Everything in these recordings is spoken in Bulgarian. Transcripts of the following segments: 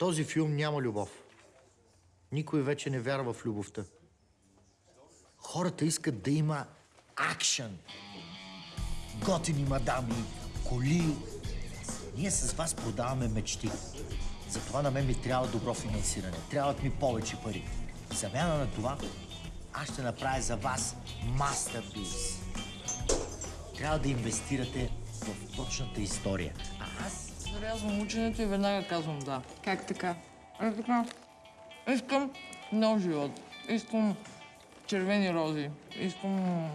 този филм няма любов. Никой вече не вярва в любовта. Хората искат да има акшън. Готини мадами, коли. Ние с вас продаваме мечти. Затова на мен ми трябва добро финансиране. Трябват ми повече пари. В замяна на това, аз ще направя за вас мастерпис. Трябва да инвестирате в точната история. Зарязвам ученето и веднага казвам да. Как така? Е така. Искам нов живот. Искам червени рози. Искам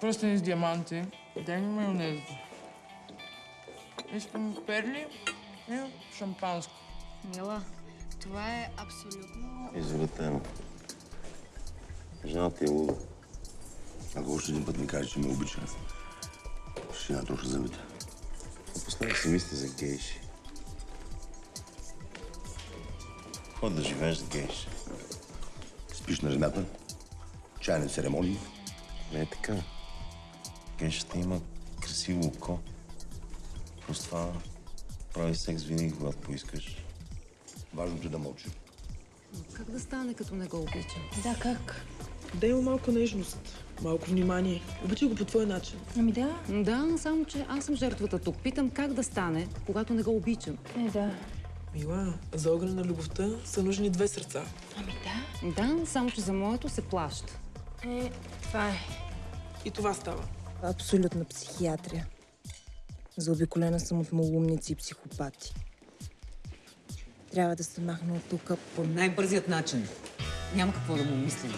пръстени с диаманти. Дай ми майонеза. Искам перли и шампанско. Мила, това е абсолютно... Извратено. Жената е луда. Ако още един път ми каже, че ме обича, ще я натроша зъбите. Напоследък си мисля за гейши. Ход да живееш с гейши. Спиш на жената, чайни церемонии. Не е така. Гейшата има красиво око. Просто това прави секс винаги, когато поискаш. Важното е да мълчи. Как да стане, като не го обичам? Да, как? Дай му малко нежност, малко внимание. Обичай го по твой начин. Ами да. Да, само че аз съм жертвата тук. Питам как да стане, когато не го обичам. Е, да. Мила, за огъня на любовта са нужни две сърца. Ами да. Да, само че за моето се плаща. Е, това е. И това става. Абсолютна психиатрия. Заобиколена съм от малумници и психопати. Трябва да се махна от тук. По най-бързият начин. Няма какво да му мислим.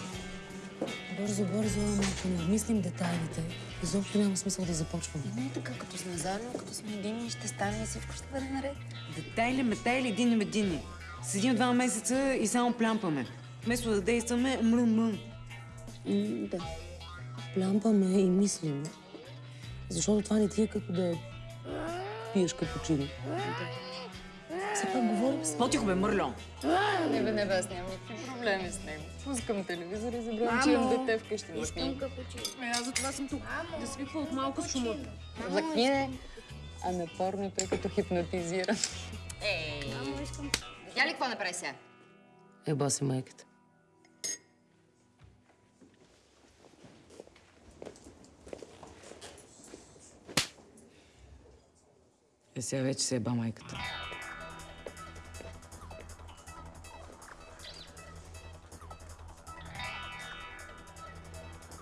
Бързо, бързо, ама ако не обмислим детайлите, изобщо няма смисъл да започваме. Не е така, като сме заедно, като сме едини, ще стане и всичко ще бъде наред. Детайли, метайли, едини медини. Седим два месеца и само плямпаме. Вместо да действаме, мръм, мръм. М, да. Плямпаме и мислим. Защото това не ти е като да пиеш капучино. Все пак говорим с... По-тихо бе, мърло. Не бе, не бе, аз нямам никакви проблеми с него. Пускам телевизор и забравям, че имам дете вкъщи да снимам. Ами аз за това съм тук. Да свиква от малко с шума. Лакни не. А на порното е като хипнотизира. Ей! Видя ли какво направи сега? Еба си майката. Е, сега вече се еба майката.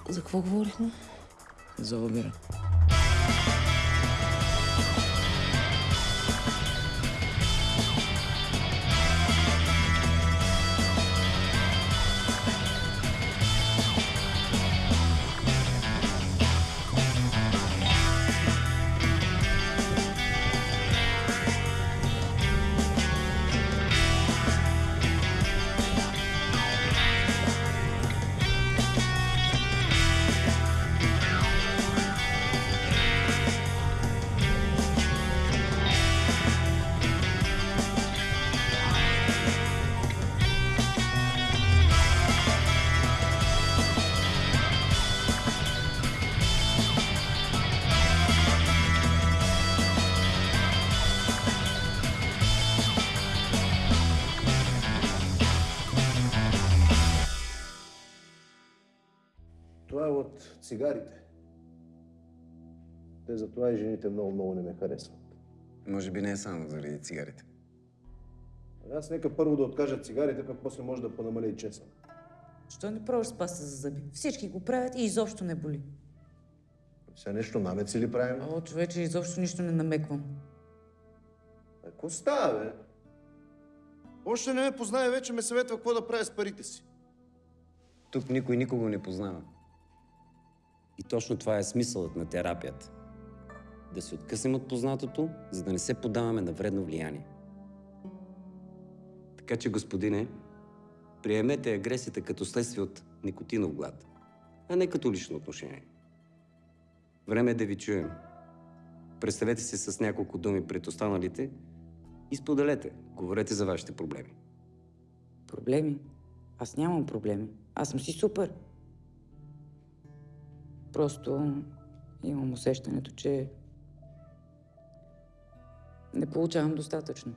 За какво говорихме? За обира. Затова и жените много-много не ме харесват. Може би не е само заради цигарите. Аз нека първо да откажа цигарите, пък после може да понамаля и чеса. Що не пробваш с паста за зъби? Всички го правят и изобщо не боли. Сега нещо намеци ли правим? О, човече, изобщо нищо не намеквам. Ако става, бе? Още не ме познае, вече ме съветва какво да правя с парите си. Тук никой никого не познава. И точно това е смисълът на терапията. Да се откъснем от познатото, за да не се подаваме на вредно влияние. Така че, господине, приемете агресията като следствие от никотинов глад, а не като лично отношение. Време е да ви чуем. Представете се с няколко думи пред останалите и споделете. Говорете за вашите проблеми. Проблеми? Аз нямам проблеми. Аз съм си супер. Просто имам усещането, че не получавам достатъчно.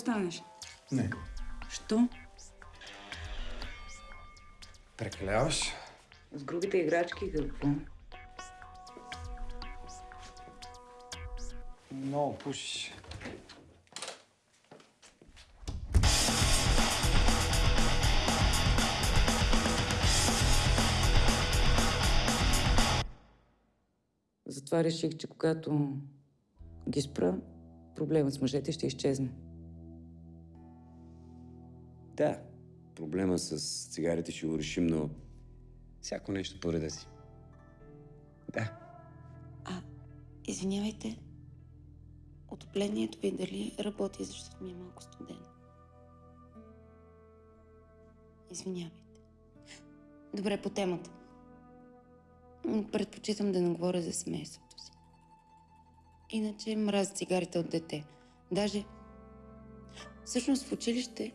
Останеш? Не. Що? Прекаляваш? С грубите играчки какво? Много пушиш. Затова реших, че когато ги спра, проблемът с мъжете ще изчезне. Проблема с цигарите ще го решим, но всяко нещо по реда си. Да. Извинявайте. Отоплението ви дали работи, защото ми е малко студено. Извинявайте. Добре, по темата. Предпочитам да не говоря за семейството си. Иначе мразя цигарите от дете. Даже... Всъщност в училище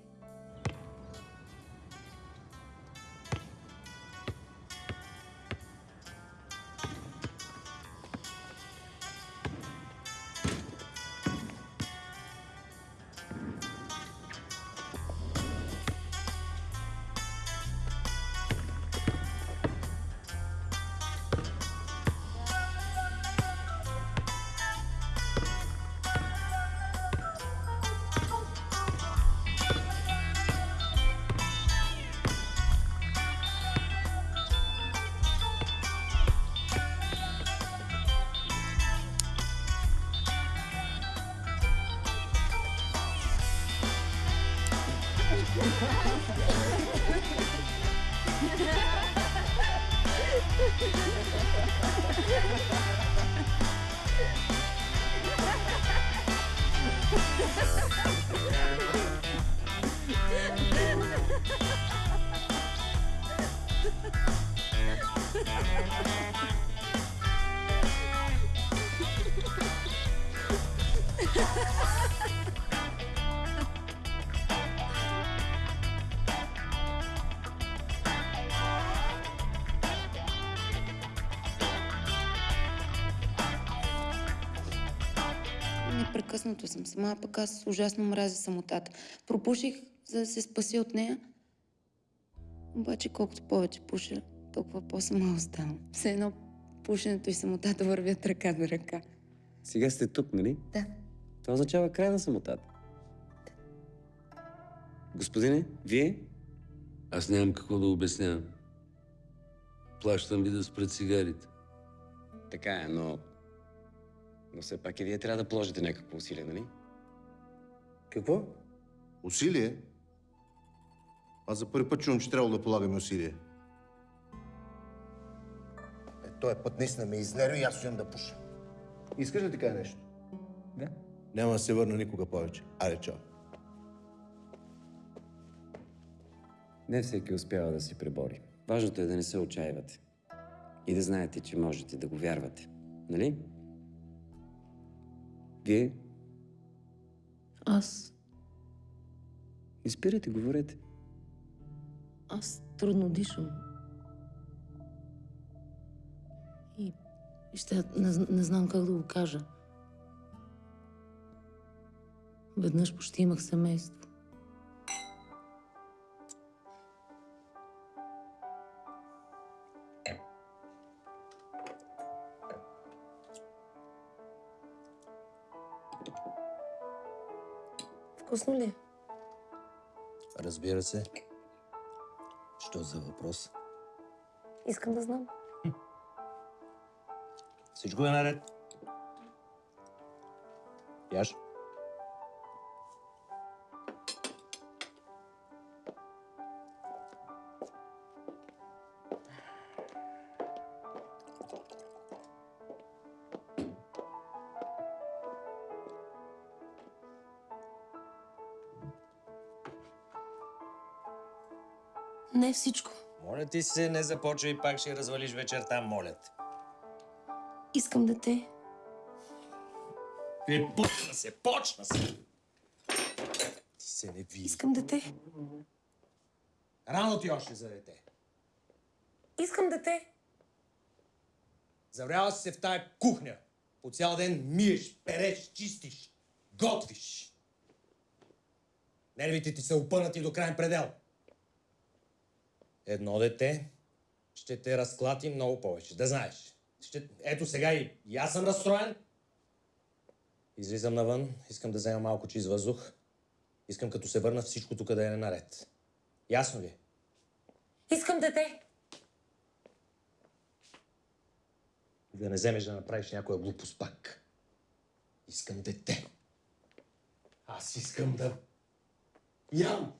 съм сама, а пък аз ужасно мразя самотата. Пропуших, за да се спася от нея. Обаче колкото повече пуша, толкова по-сама оставам. Все едно пушенето и самотата вървят ръка до ръка. Сега сте тук, нали? Да. Това означава край на самотата. Господине, вие? Аз нямам какво да обяснявам. Плащам ви да спрат цигарите. Така е, но... Но все пак и вие трябва да положите някакво усилие, нали? Какво? Усилие? Аз за първи път чувам, че трябва да полагаме усилие. Е, този път наистина ме изнерви и аз стоям да пуша. Искаш ли ти кажа нещо? Да. Няма да се върна никога повече. Аре, чао. Не всеки успява да се пребори. Важното е да не се отчаивате. И да знаете, че можете да го вярвате. Нали? Вие? Аз... Не спирайте, говорете. Аз трудно дишам. И ще не, не знам как да го кажа. Веднъж почти имах семейство. Вкусно ли? Разбира се. Що за въпрос? Искам да знам. Всичко е наред. Яш? Всичко. Моля ти се, не започвай, пак ще развалиш вечерта, моля те. Искам дете. Е, почна се, почна се! Ти се не види. Искам дете. Рано ти още за дете. Искам дете. Завряла си се в тая кухня. По цял ден миеш, переш, чистиш, готвиш. Нервите ти са опънати до крайен предел. Едно дете ще те разклати много повече, да знаеш. Ще... Ето сега и, и аз съм разстроен. Излизам навън, искам да взема малко чист въздух. Искам като се върна всичко тук да е наред. Ясно ли? е? Искам дете. Да не вземеш да направиш някоя глупост пак. Искам дете. Аз искам да... Ям!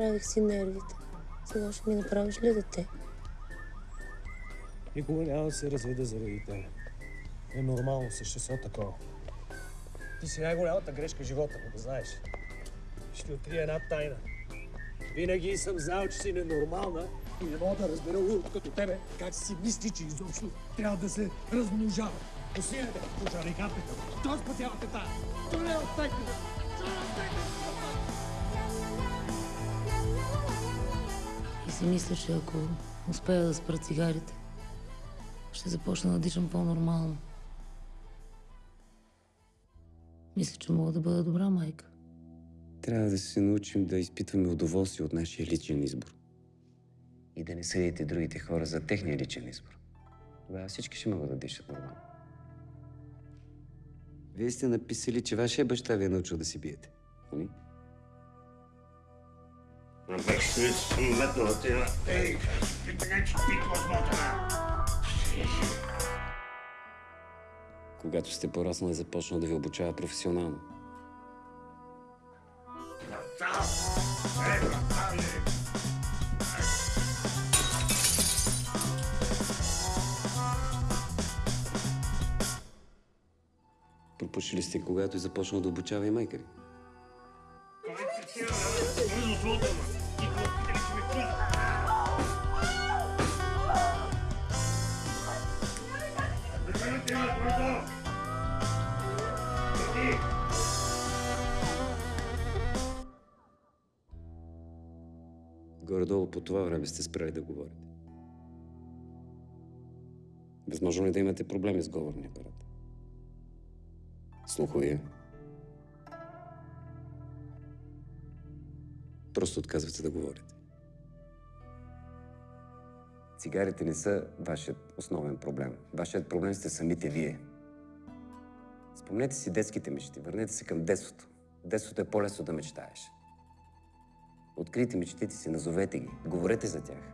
Направих си нервите. Сега ще ми направиш ли дете? Никога няма да се разведа заради теб. Е нормално същество такова. Ти си най-голямата грешка в живота да знаеш. Ще открия една тайна. Винаги съм знал, че си ненормална и не мога да разбера урод като тебе как си мисли, че изобщо трябва да се размножава. Усилете, пожари капета. Той спасявате тая. Той не е оттекнете. Той не е си мисля, че ако успея да спра цигарите, ще започна да дишам по-нормално. Мисля, че мога да бъда добра майка. Трябва да се научим да изпитваме удоволствие от нашия личен избор. И да не съдите другите хора за техния личен избор. Тогава всички ще могат да дишат нормално. Вие сте написали, че вашия баща ви е научил да си биете. Нали? Напече съм метнала ти на... Ей, ти така че пиква смотана. Когато сте пораснал, е започнал да ви обучава професионално. Пропушили сте, когато е започнал да обучава и майка ви. Горе-долу по това време сте спрели да говорите. Възможно ли да имате проблеми с говорния апарат? Слуховия? Просто отказвате да говорите. Цигарите не са вашият основен проблем. Вашият проблем сте самите вие. Спомнете си детските мечти. Върнете се към детството. Детството е по-лесно да мечтаеш. Открийте мечтите си, назовете ги, говорете за тях.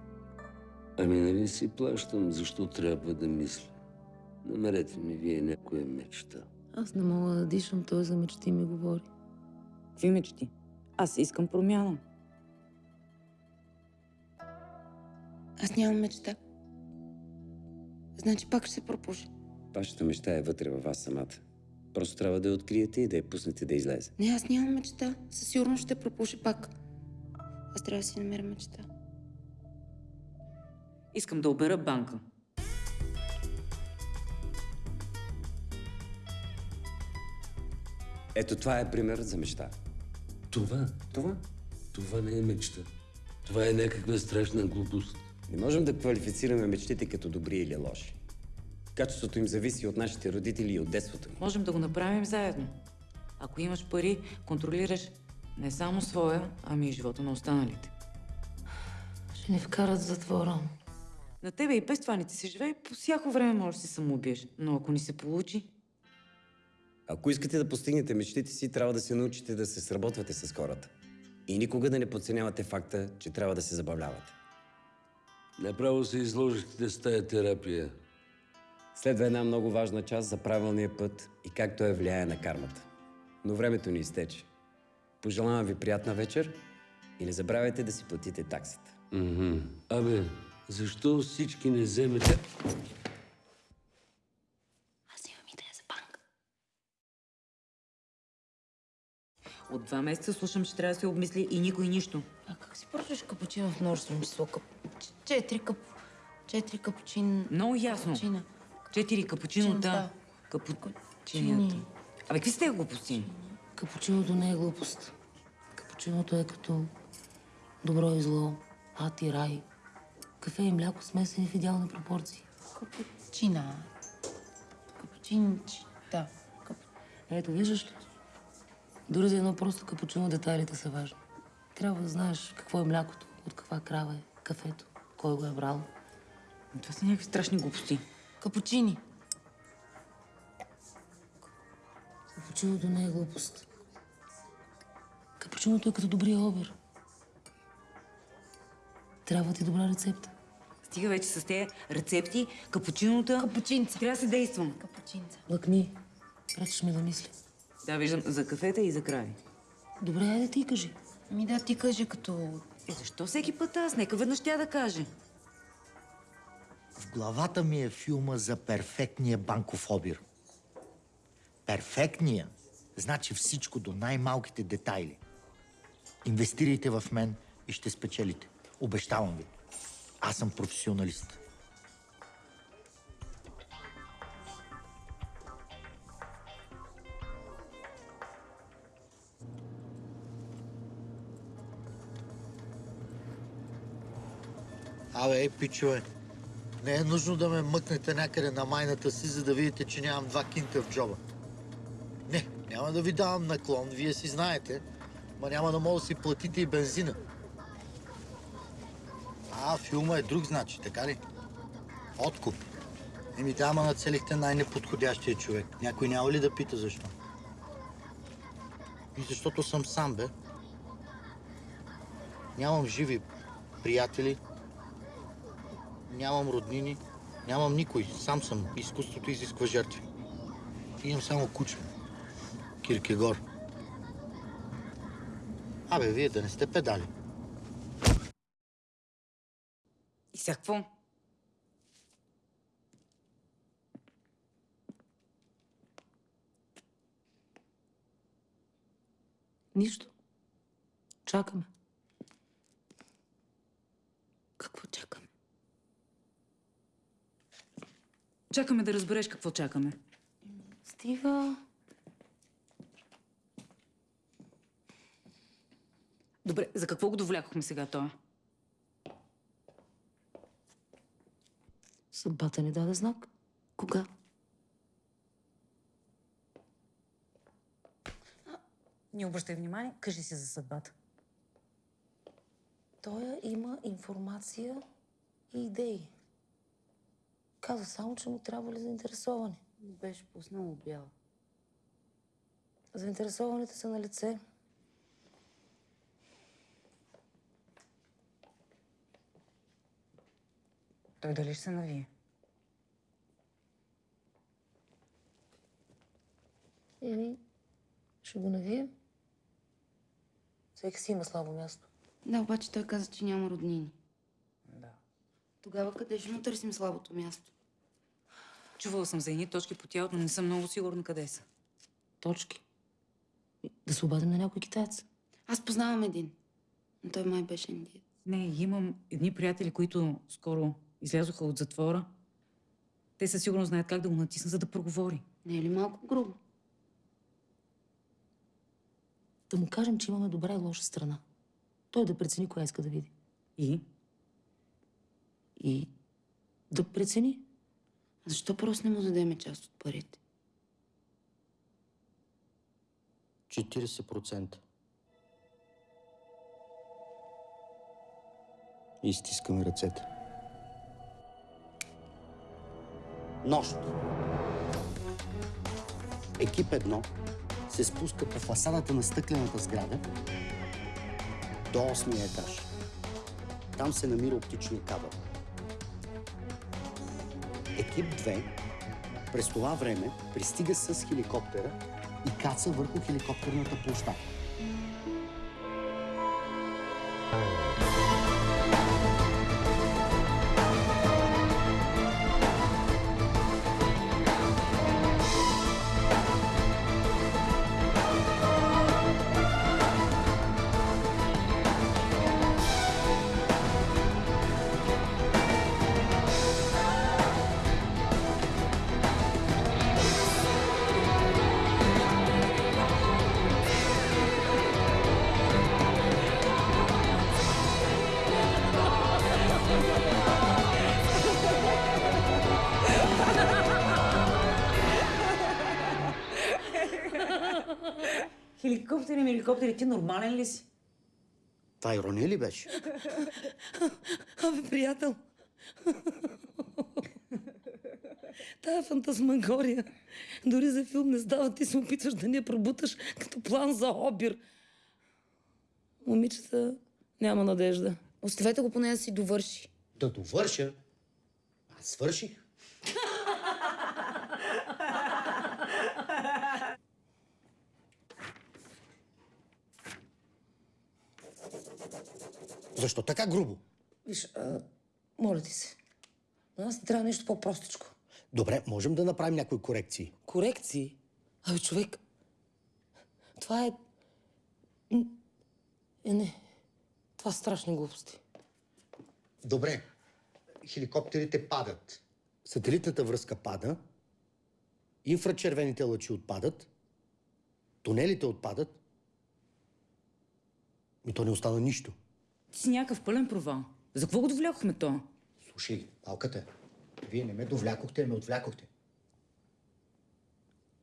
Ами нали си плащам, защо трябва да мисля? Намерете ми вие някоя мечта. Аз не мога да дишам, той за мечти ми говори. Какви мечти? Аз искам промяна. Аз нямам мечта. Значи пак ще се пропуши. Вашата мечта е вътре във вас самата. Просто трябва да я откриете и да я пуснете да излезе. Не, аз нямам мечта. Със сигурност ще пропуши пак. Аз трябва да си намеря мечта. Искам да обера банка. Ето това е пример за мечта. Това? Това? Това не е мечта. Това е някаква страшна глупост. Не можем да квалифицираме мечтите като добри или лоши. Качеството им зависи от нашите родители и от детството ни. Можем да го направим заедно. Ако имаш пари, контролираш не само своя, ами и живота на останалите. Ще ни вкарат в затвора. На тебе и без това не ти се живее, по всяко време можеш да се самоубиеш. Но ако ни се получи, Ако искате да постигнете мечтите си, трябва да се научите да се сработвате с хората. И никога да не подценявате факта, че трябва да се забавлявате. Направо се изложихте с тая терапия. Следва една много важна част за правилния път и как той влияе на кармата. Но времето ни изтече. Пожелавам ви приятна вечер и не забравяйте да си платите таксата. Мгм. Абе, защо всички не вземете... от два месеца слушам, че трябва да се обмисли и никой нищо. А как си поръчаш капучино в множество число? Кап... Четири кап... Четири капучин... Много ясно. Капучина. Четири капучинота. Капучини. Капучинята. Абе, какви сте глупости? Капучиното не е глупост. Капучиното е като добро и зло, ад и рай. Кафе и мляко смесени в идеални пропорции. Капучина. Капучинчи. Да. Ето, виждаш ли? Дори за едно просто капучино детайлите са важни. Трябва да знаеш какво е млякото, от каква крава е кафето, кой го е брал. Това са някакви страшни глупости. Капучини. Капучиното не е глупост. Капучиното е като добрия обир. Трябва ти добра рецепта. Стига вече с тези рецепти, капучинота. Капучинца. Трябва да се действам. Капучинца. Лъкни. Пречиш ми да мисля. Да, виждам за кафета и за крави. Добре, айде ти кажи. Ми да, ти кажи като... Е, защо всеки път аз? Нека веднъж тя да каже. В главата ми е филма за перфектния банков обир. Перфектния значи всичко до най-малките детайли. Инвестирайте в мен и ще спечелите. Обещавам ви. Аз съм професионалист. Абе, ей, пичове, не е нужно да ме мъкнете някъде на майната си, за да видите, че нямам два кинта в джоба. Не, няма да ви давам наклон, вие си знаете, ма няма да мога да си платите и бензина. А, филма е друг, значи, така ли? Откуп. Еми да, ама нацелихте най-неподходящия човек. Някой няма ли да пита защо? И защото съм сам, бе. Нямам живи приятели, нямам роднини, нямам никой. Сам съм. Изкуството изисква жертви. Имам само куче. Киркегор. Абе, вие да не сте педали. И сега какво? Нищо. Чакаме. Какво чакаме? Чакаме да разбереш какво чакаме. Стива. Добре, за какво го довлякохме сега това? Съдбата ни даде знак. Кога? Не обръщай внимание, кажи си за съдбата. Той има информация и идеи. Каза само, че му трябва ли заинтересовани. Беше пуснал бял. Заинтересованите са на лице. Той дали ще се навие? Еми, ще го навием. Всеки си има слабо място. Да, обаче той каза, че няма роднини. Да. Тогава къде ще му търсим слабото място? Чувала съм за едни точки по тялото, но не съм много сигурна къде са. Точки. Да се обадим на някой китаец. Аз познавам един. Но той май беше индиец. Не, имам едни приятели, които скоро излязоха от затвора. Те със сигурност знаят как да го натиснат, за да проговори. Не е ли малко грубо? Да му кажем, че имаме добра и лоша страна. Той да прецени коя иска да види. И? И да прецени. А защо просто не му дадеме част от парите? 40%. И стискаме ръцете. Нощ. Екип едно се спуска по фасадата на стъклената сграда до 8 етаж. Там се намира оптичния кабел. Екип 2 през това време пристига с хеликоптера и каца върху хеликоптерната площадка. Хеликоптери, ми хеликоптери, ти нормален ли си? Това ирония ли беше? Абе, приятел. Тая фантасмагория. Дори за филм не става, ти се опитваш да ни я пробуташ като план за обир. Момичета, няма надежда. Оставете го поне да си довърши. Да довърша. Аз свърших. Защо така грубо? Виж, а, моля ти се. На нас не трябва нещо по-простичко. Добре, можем да направим някои корекции. Корекции? Абе, човек, това е... Е, не. Това са страшни глупости. Добре, хеликоптерите падат. Сателитната връзка пада. Инфрачервените лъчи отпадат. Тунелите отпадат. И то не остана нищо. Ти си някакъв пълен провал. За какво го довлякохме то? Слушай, малката, вие не ме довлякохте, а ме отвлякохте.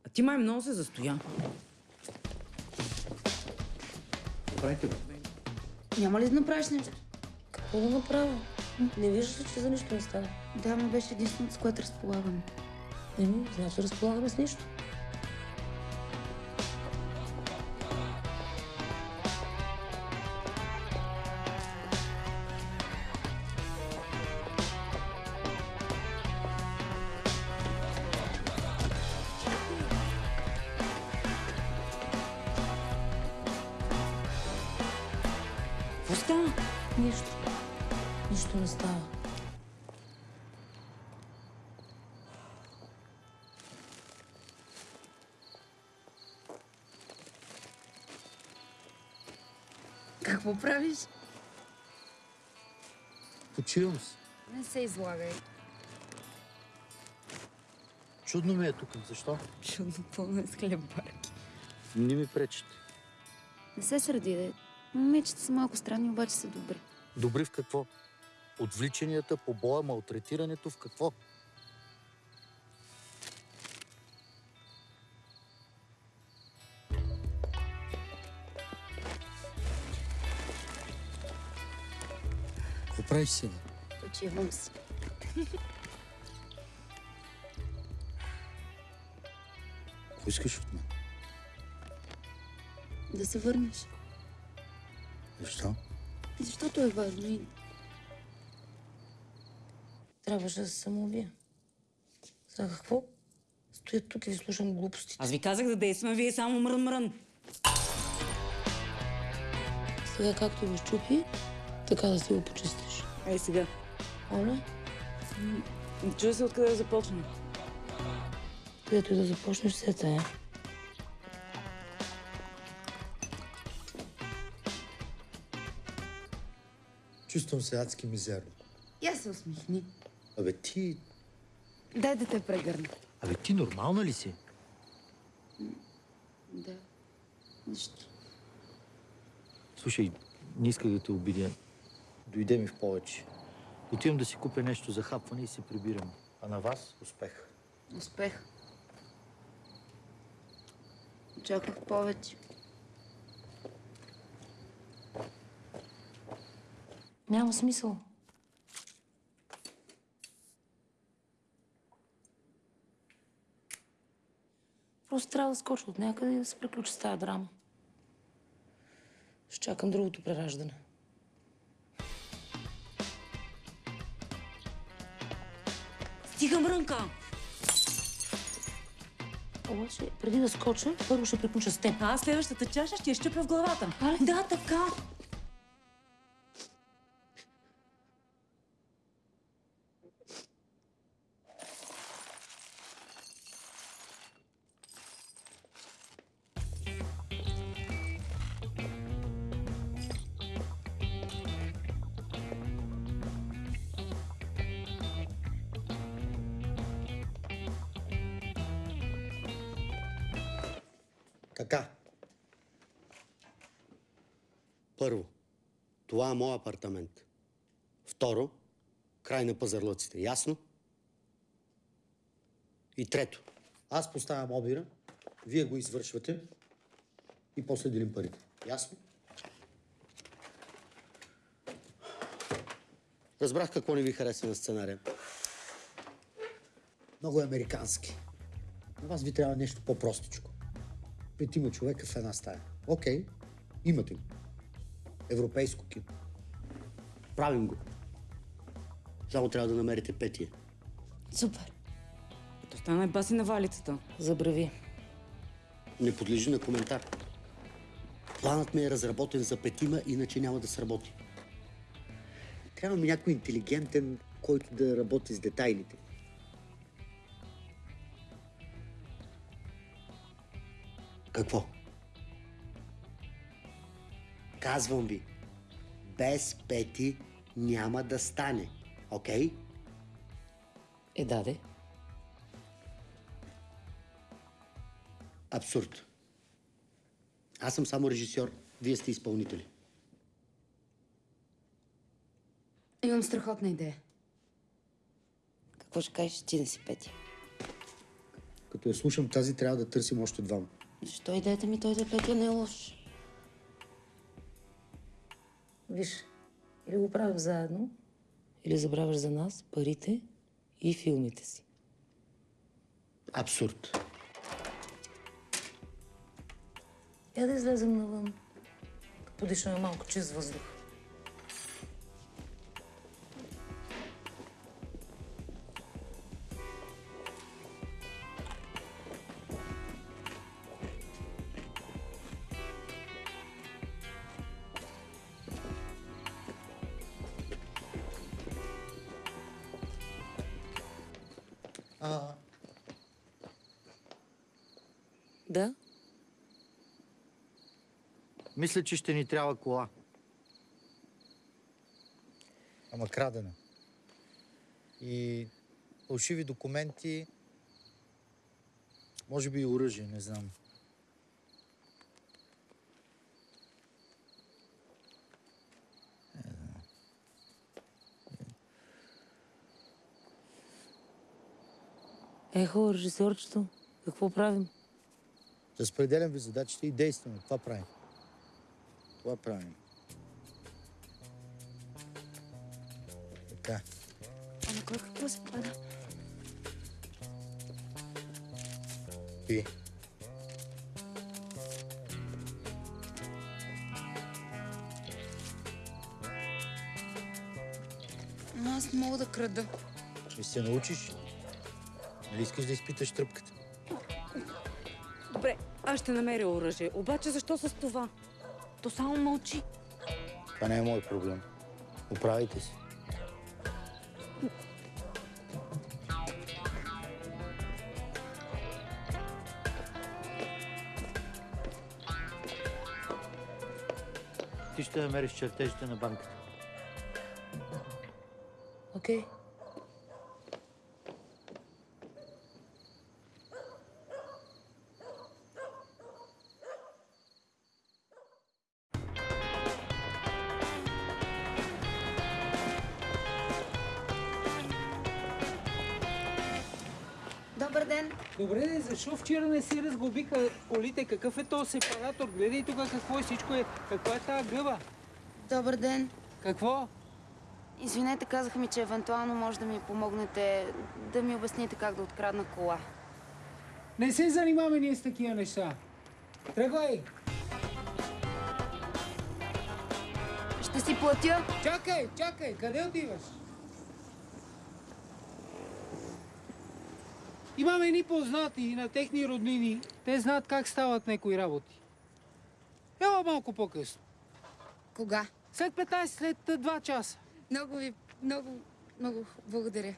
А ти май много се застоя. Правите го. Няма ли да направиш нещо? Какво да направя? Не виждаш ли, че за нищо не става? Да, но беше единственото, с което разполагам. Еми, значи разполагаме с нищо. Почивам се. Не се излагай. Чудно ми е тук. Защо? Чудно пълно с хлебарки. Не ми пречите. Не се сърди, де. Момичета са малко странни, обаче са добри. Добри в какво? Отвличанията, побоя, малтретирането в какво? Правиш сега? Почивам си. Какво искаш от мен? Да се върнеш. Защо? Защото е важно и Трябваше да се самоубия. За какво? Стоя тук и ви слушам глупости. Аз ви казах да действаме, вие само мрън-мрън. Сега както го щупи, така да си го почистиш. Ей сега. Оля, Не чуя се откъде да започнем. където и да започнеш, се тая. Чувствам се адски мизерно. Я се усмихни. Абе ти... Дай да те прегърна. Абе ти нормална ли си? Да. Нищо. Слушай, не исках да те обидя. Дойде ми в повече. Отивам да си купя нещо за хапване и се прибирам. А на вас успех. Успех. Очаквах повече. Няма смисъл. Просто трябва да скоча от някъде и да се приключи с тази драма. Ще чакам другото прераждане. Стига мрънка! Обаче, преди да скоча, първо ще приключа с теб. А аз следващата чаша ще я щупя в главата. Да, така. Така. Това е моят апартамент. Второ, край на пазарлъците. Ясно? И трето, аз поставям обира, вие го извършвате и после делим парите. Ясно? Разбрах какво не ви хареса на сценария. Много е американски. На вас ви трябва нещо по-простичко. Петима човека в една стая. Окей, имате го. Европейско кино. Правим го. Само трябва да намерите петия. Супер. То стана и баси на валицата. Забрави. Не подлежи на коментар. Планът ми е разработен за петима, иначе няма да сработи. Трябва ми някой интелигентен, който да работи с детайлите. Какво? Казвам ви, без Пети няма да стане. Окей? Е, даде. Абсурд. Аз съм само режисьор, вие сте изпълнители. Имам страхотна идея. Какво ще кажеш ти да си Петя? Като я слушам тази, трябва да търсим още двама. Защо идеята ми той да Петя не е лош? Виж, или го правим заедно, или забравяш за нас парите и филмите си. Абсурд. Я да излезем навън. Да подишаме малко чист въздух. Мисля, че ще ни трябва кола. Ама крадена. И фалшиви документи, може би и оръжие, не знам. Ехо, режисьорчето, какво правим? Разпределям ви задачите и действаме. Това правим. Това правим. Така. Ама кой какво се пада? Пи. Но аз не мога да крада. Ще се научиш. Нали искаш да изпиташ тръпката? Добре, аз ще намеря оръжие. Обаче защо с това? То само мълчи. Това не е мой проблем. Оправите се. Ти ще намериш чертежите на банката. Окей. Добър защо вчера не си разглобиха колите? Какъв е този сепаратор? Гледай тук какво е всичко е. Каква е тази гъба? Добър ден. Какво? Извинете, казаха ми, че евентуално може да ми помогнете да ми обясните как да открадна кола. Не се занимаваме ние с такива неща. Тръгвай! Ще си платя. Чакай, чакай, къде отиваш? Имаме едни познати на техни роднини. Те знаят как стават някои работи. Ела малко по-късно. Кога? След 15, след а, 2 часа. Много ви, много, много благодаря.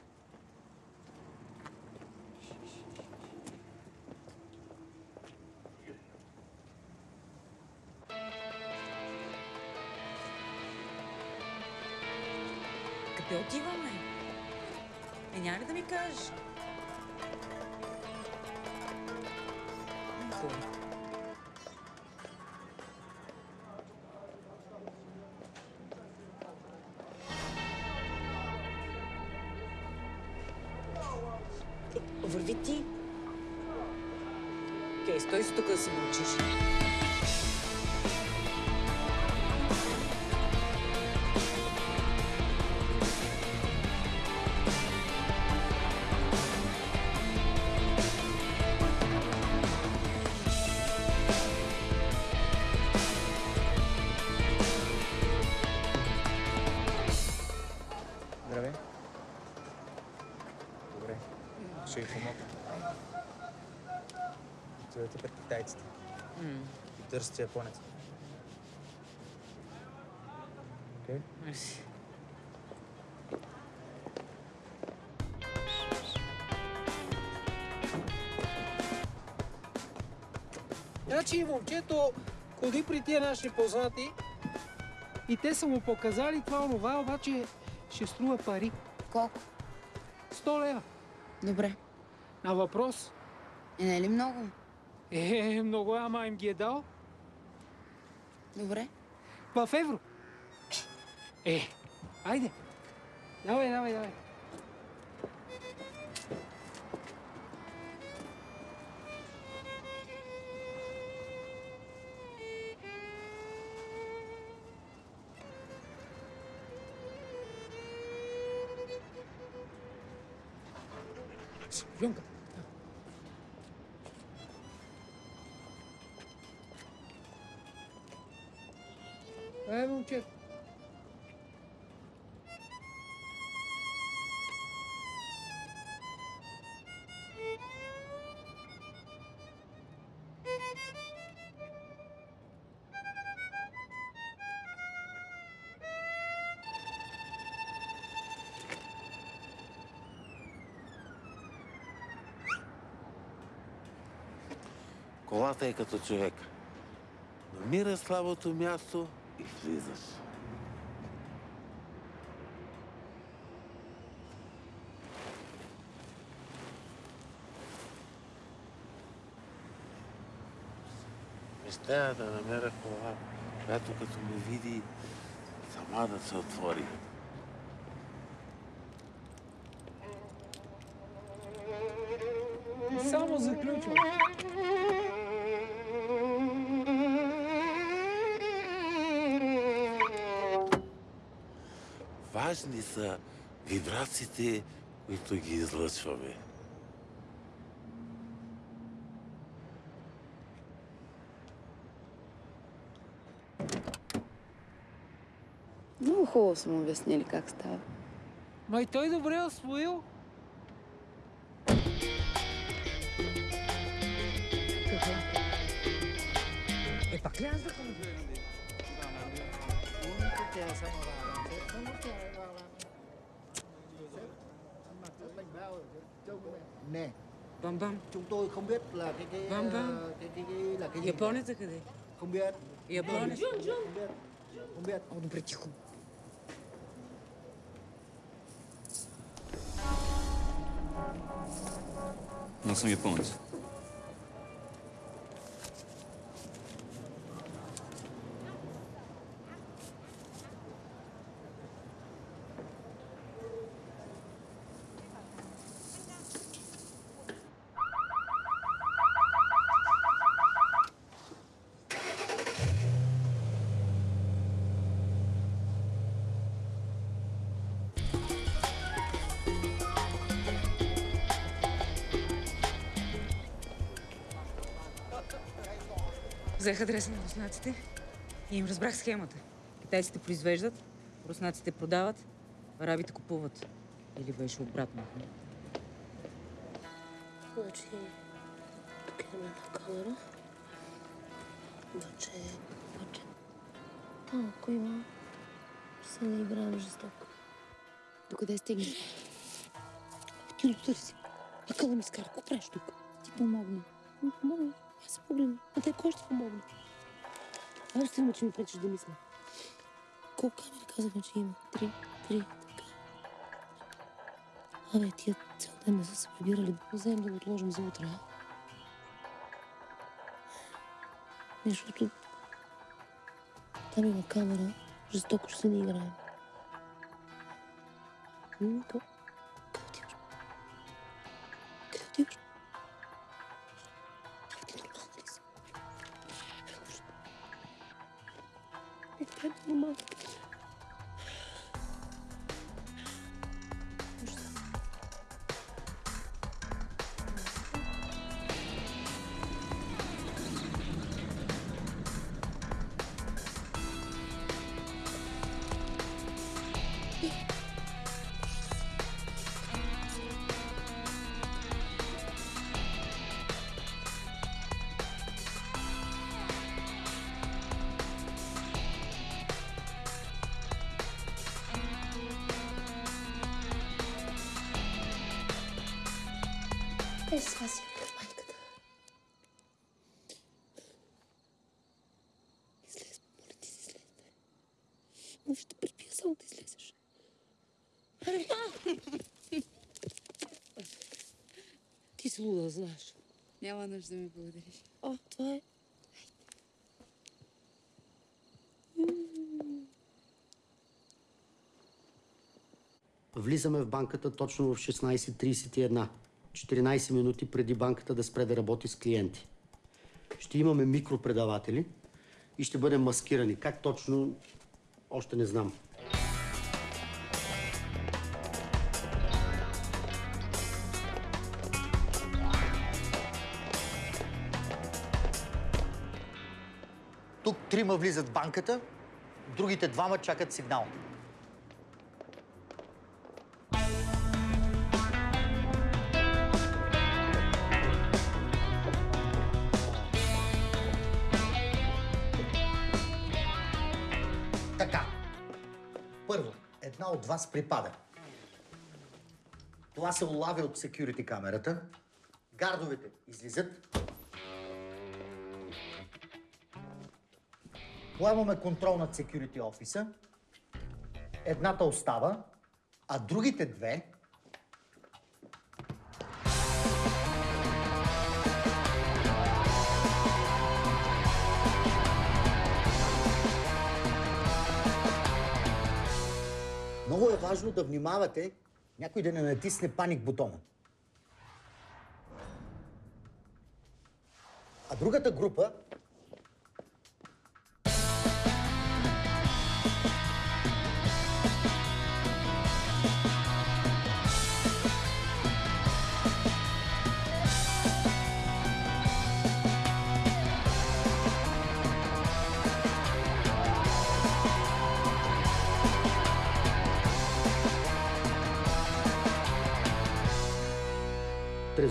Къде отиваме? Е, няма ли да ми кажеш? Хубаво. Ще ви помогна. Отивате пред китайците. И търсите японец. Окей? Мерси. Значи момчето ходи при тия наши познати и те са му показали това онова, обаче ще струва пари. Колко? 100 лева. Добре. На въпрос. Е, не е ли много? Е, много, ама им ги е дал. Добре. В евро. Е, айде. Давай, давай, давай. Шпионка. Момчето. Колата е като човек. Намира слабото място и влизаш. Мечтая да намеря кола, която като ме види, сама да се отвори. Само заключвам. Важни са вибрациите, които ги излъчваме. Много хубаво са му обяснили как става. Ма и той добре е освоил. Е, пак ли аз да ходя? Nè, Bam bam. chúng tôi không biết là cái cái Vâng, ờ, vâng. cái cái, cái là cái gì. Японец е къде? Không biết. Японец. Không biết. Không biết. О, добре, тихо. Аз съм японец. Взех адреса на руснаците и им разбрах схемата. Китайците произвеждат, руснаците продават, арабите купуват. Или беше обратно. Значи, тук имаме една камера. Обаче, обаче, там, ако има, се не играем жестоко. Докъде стигна? Ти отъри си. Нека да ми скара. Какво правиш тук? Ти помогна. Помогна. Аз се погледна. А те кой ще помогне? Аз ще има, че ми пречиш да мисля. Колко камери казахме, че има? Три. Три. Така. Абе, тия цял ден не са се прибирали. Да да го отложим за утре, а? Защото там има камера. Жестоко ще се ни играем. М, Но ще припия само да излезеш. Ти си луда, знаеш. Няма нужда да ми благодариш. О, това е. Влизаме в банката точно в 16.31. 14 минути преди банката да спре да работи с клиенти. Ще имаме микропредаватели и ще бъдем маскирани. Как точно, още не знам. Тук трима влизат в банката, другите двама чакат сигнал. Вас припада. Това се улавя от секюрити камерата. Гардовете излизат. Поемаме контрол над security офиса. Едната остава, а другите две Много е важно да внимавате някой да не натисне паник бутона. А другата група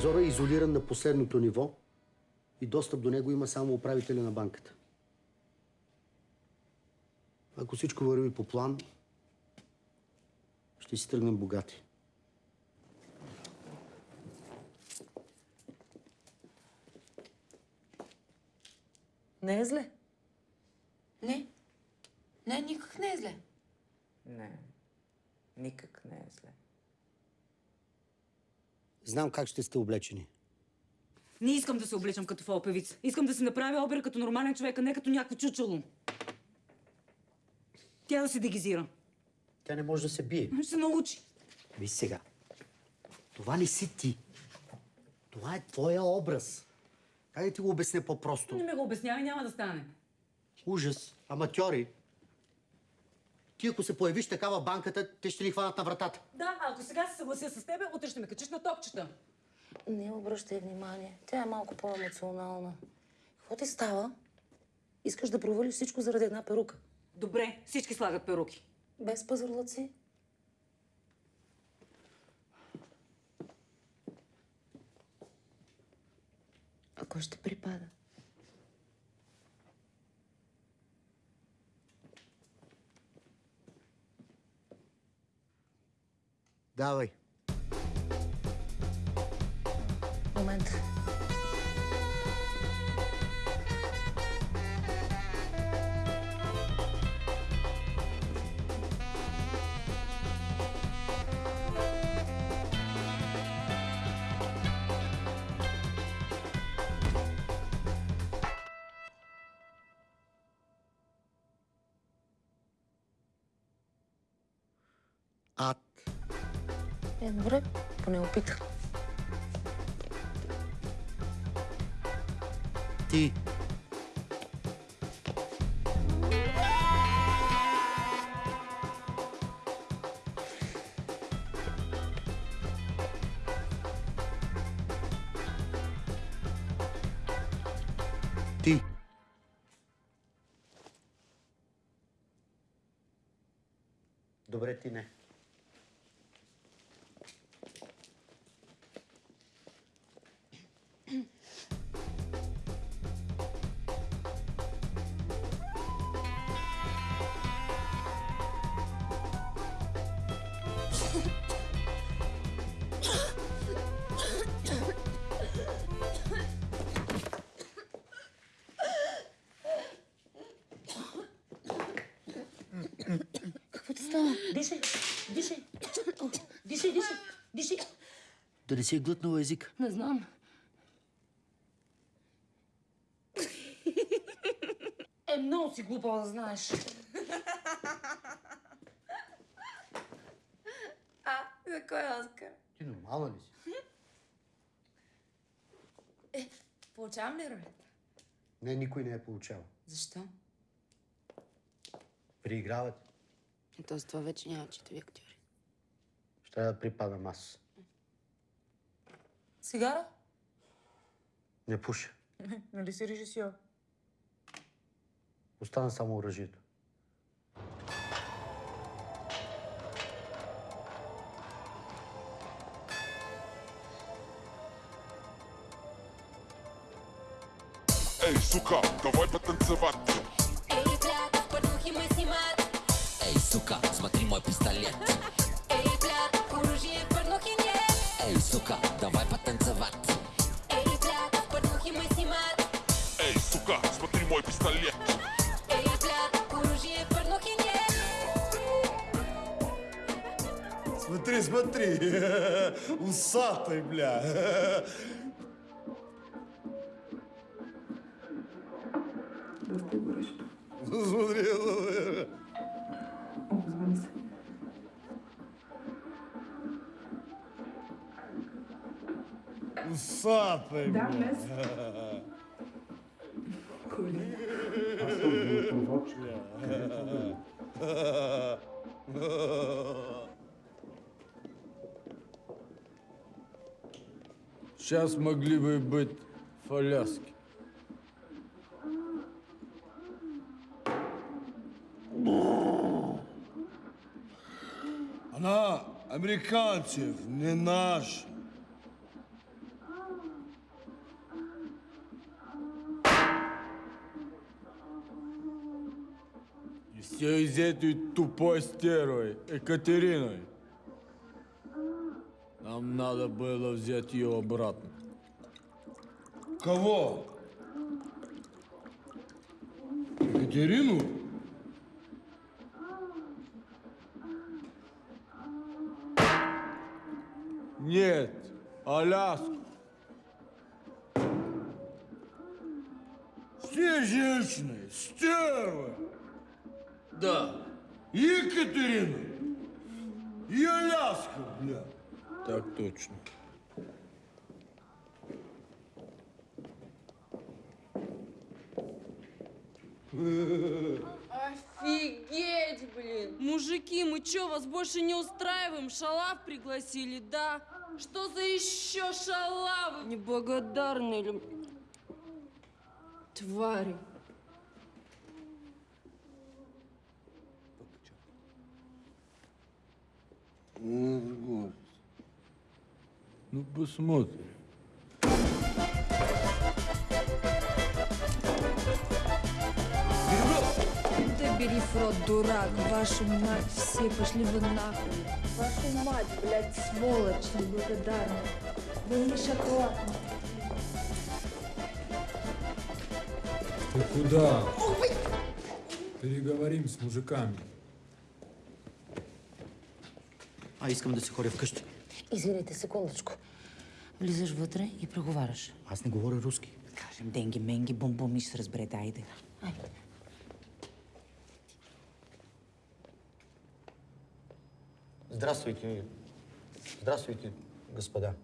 Трезора е изолиран на последното ниво и достъп до него има само управителя на банката. Ако всичко върви по план, ще си тръгнем богати. Не е зле. Не. Не, никак не е зле. Не. Никак не е зле. Знам как ще сте облечени. Не искам да се обличам като фолпевица. Искам да си направя опера като нормален човек, а не като някакво чучело. Тя да се дегизира. Тя не може да се бие. Ще се научи. Виж сега. Това не си ти. Това е твоя образ. Как да ти го обясня по-просто? Не ми го обяснявай, няма да стане. Ужас. Аматьори. Ти ако се появиш такава банката, те ще ни хванат на вратата. Да, ако сега се съглася с тебе, утре ще ме качиш на топчета. Не обръщай внимание. Тя е малко по-емоционална. Какво ти става? Искаш да провалиш всичко заради една перука. Добре, всички слагат перуки. Без пазарлъци. А кой ще припада? Давай. Момент. Е, добре, поне опитах. Ти. Не си е глътнала език. Не знам. Е, много си глупава да знаеш. А, за кой Оскар? Ти нормална ли си? Е, получавам ли ролята? Не, никой не е получавал. Защо? Прииграват. И то с това вече няма читави актьори. Ще да припадам аз. Сигара? Не пуша. Нали си режисьор? Остана само оръжието. Ей, сука, давай потанцевать. Эй, блядь, порнухи мы снимать. Эй, сука, смотри мой пистолет. Смотри. Усатый, бля. Смотри, смотри. Усатый, Да, бля. днес. Сейчас могли бы быть в Аляске. Она американцев, не наш. И все из этой тупой стервой, Екатериной. Нам надо было взять ее обратно. Кого? Екатерину? Нет, Аляску. Все женщины стервы. Да. Екатерину. И Аляску, бля. Так точно. Офигеть, блин! Мужики, мы чё, вас больше не устраиваем? Шалав пригласили, да? Что за еще шалавы? Неблагодарные ли... Твари. На другой. Ну, посмотрим. Да бери в рот, дурак, вашу мать, все пошли вы нахуй. Вашу мать, блядь, сволочь неблагодарная. Вы не шоколад. Ты куда? Переговорим с мужиками. А искам да си ходя вкъщи. Извинете, секундочку. Влизаш вътре и преговаряш. Аз не говоря руски. Кажем денги, менги, бум бум и ще се разберете. Айде. Здравствуйте. Здравствуйте, господа.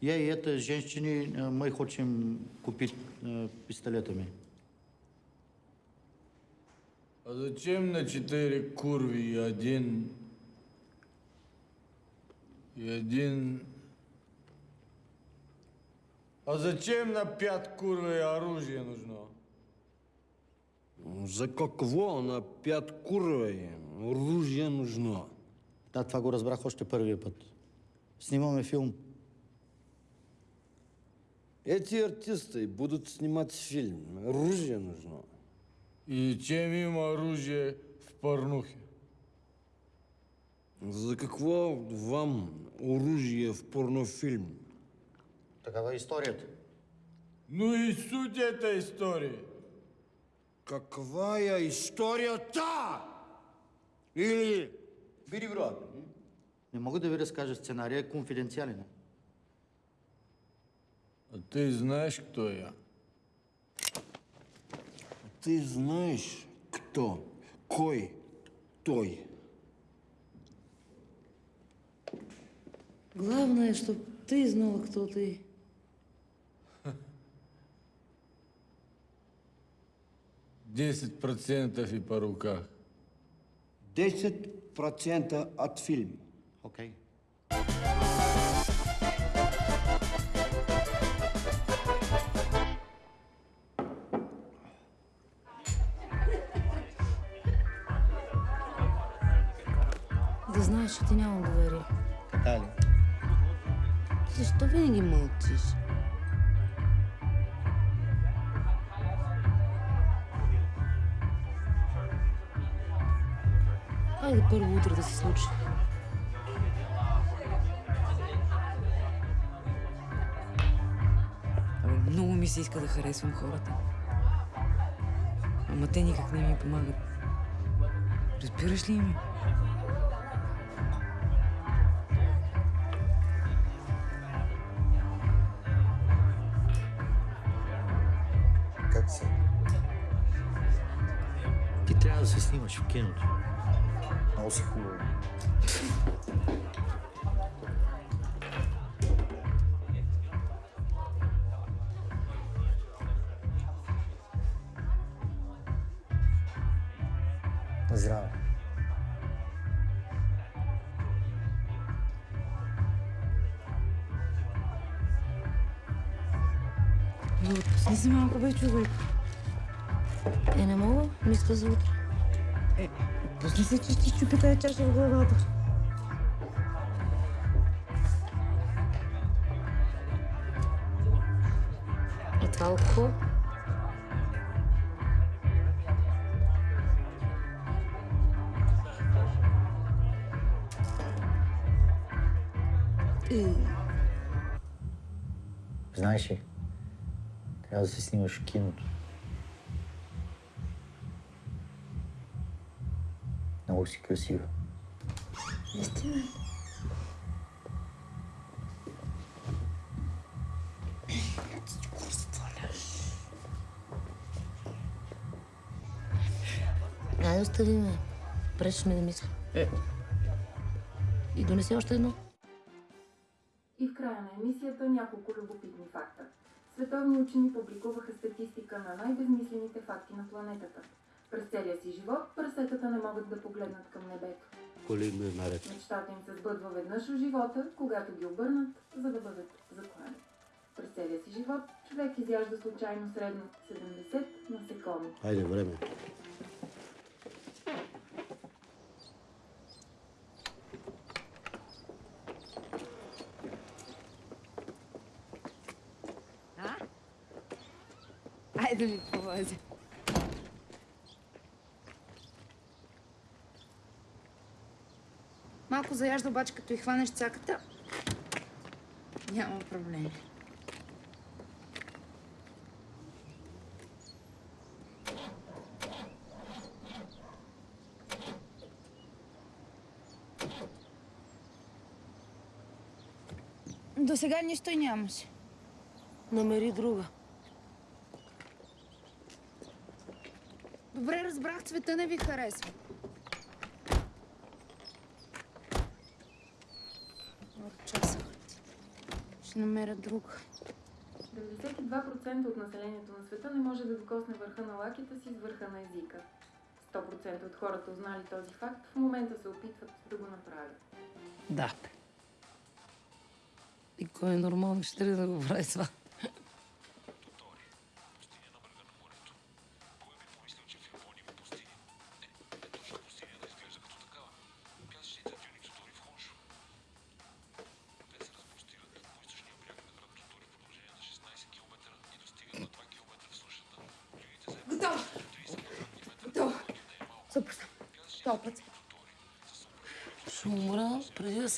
Я и эта женщины, э, мы хотим купить э, пистолетами. А зачем на четыре курви и один... И один... А зачем на пять курви оружие нужно? За какво на пят курви оружие нужно? Да, това го разбрах още първия път. Снимаме филм. Эти артисты будут снимать фильм. Оружие нужно. И чем им оружие в порнухе? За какво вам оружие в порнофильм? Такава е историята. Ну и суть этой истории. Каква е историята? Или... Види, брат. Не мога да ви разкажа сценария, е конфиденциален. А ты знаешь, кто я? Ты знаешь, кто? Кой? Той? Главное, чтоб ты знала, кто ты. Десять процентов и по руках. 10% от фильма. Окей. Да знаеш, че ти нямам доверие. Така ли? Защо винаги мълчиш? Хайде първо утре да се случи. Абе, много ми се иска да харесвам хората. Ама те никак не ми помагат. Разбираш ли ми? Как се? Ти трябва да се снимаш в киното. Много си хубаво. Здраве. Отпусни се малко, бе, човек. Е, не мога. Мисля за утре. Е, пусни се, че ще чупи тази чаша в главата. И това алкохол? Знаеш ли, трябва да се снимаш в киното. Много си красива. Наистина. Ай, остави ме. Пречиш ми да мисля. Е. И донеси още едно. И в края на емисията няколко любопитни факта. Световни учени публикуваха колидно е наред. Мечтата им се сбъдва веднъж в живота, когато ги обърнат, за да бъдат заклани. През целия си живот човек изяжда случайно средно 70 насекоми. Хайде, време. Айде ми повози. Малко заяжда, обаче като и хванеш цаката, няма проблем. До сега нищо и нямаше. Намери друга. Добре разбрах, цвета не ви харесва. От часа. Ще намеря друга. 92% от населението на света не може да докосне върха на лаките си с върха на езика. 100% от хората, узнали този факт, в момента се опитват да го направят. Да. И кой е нормално ще трябва да го прави това?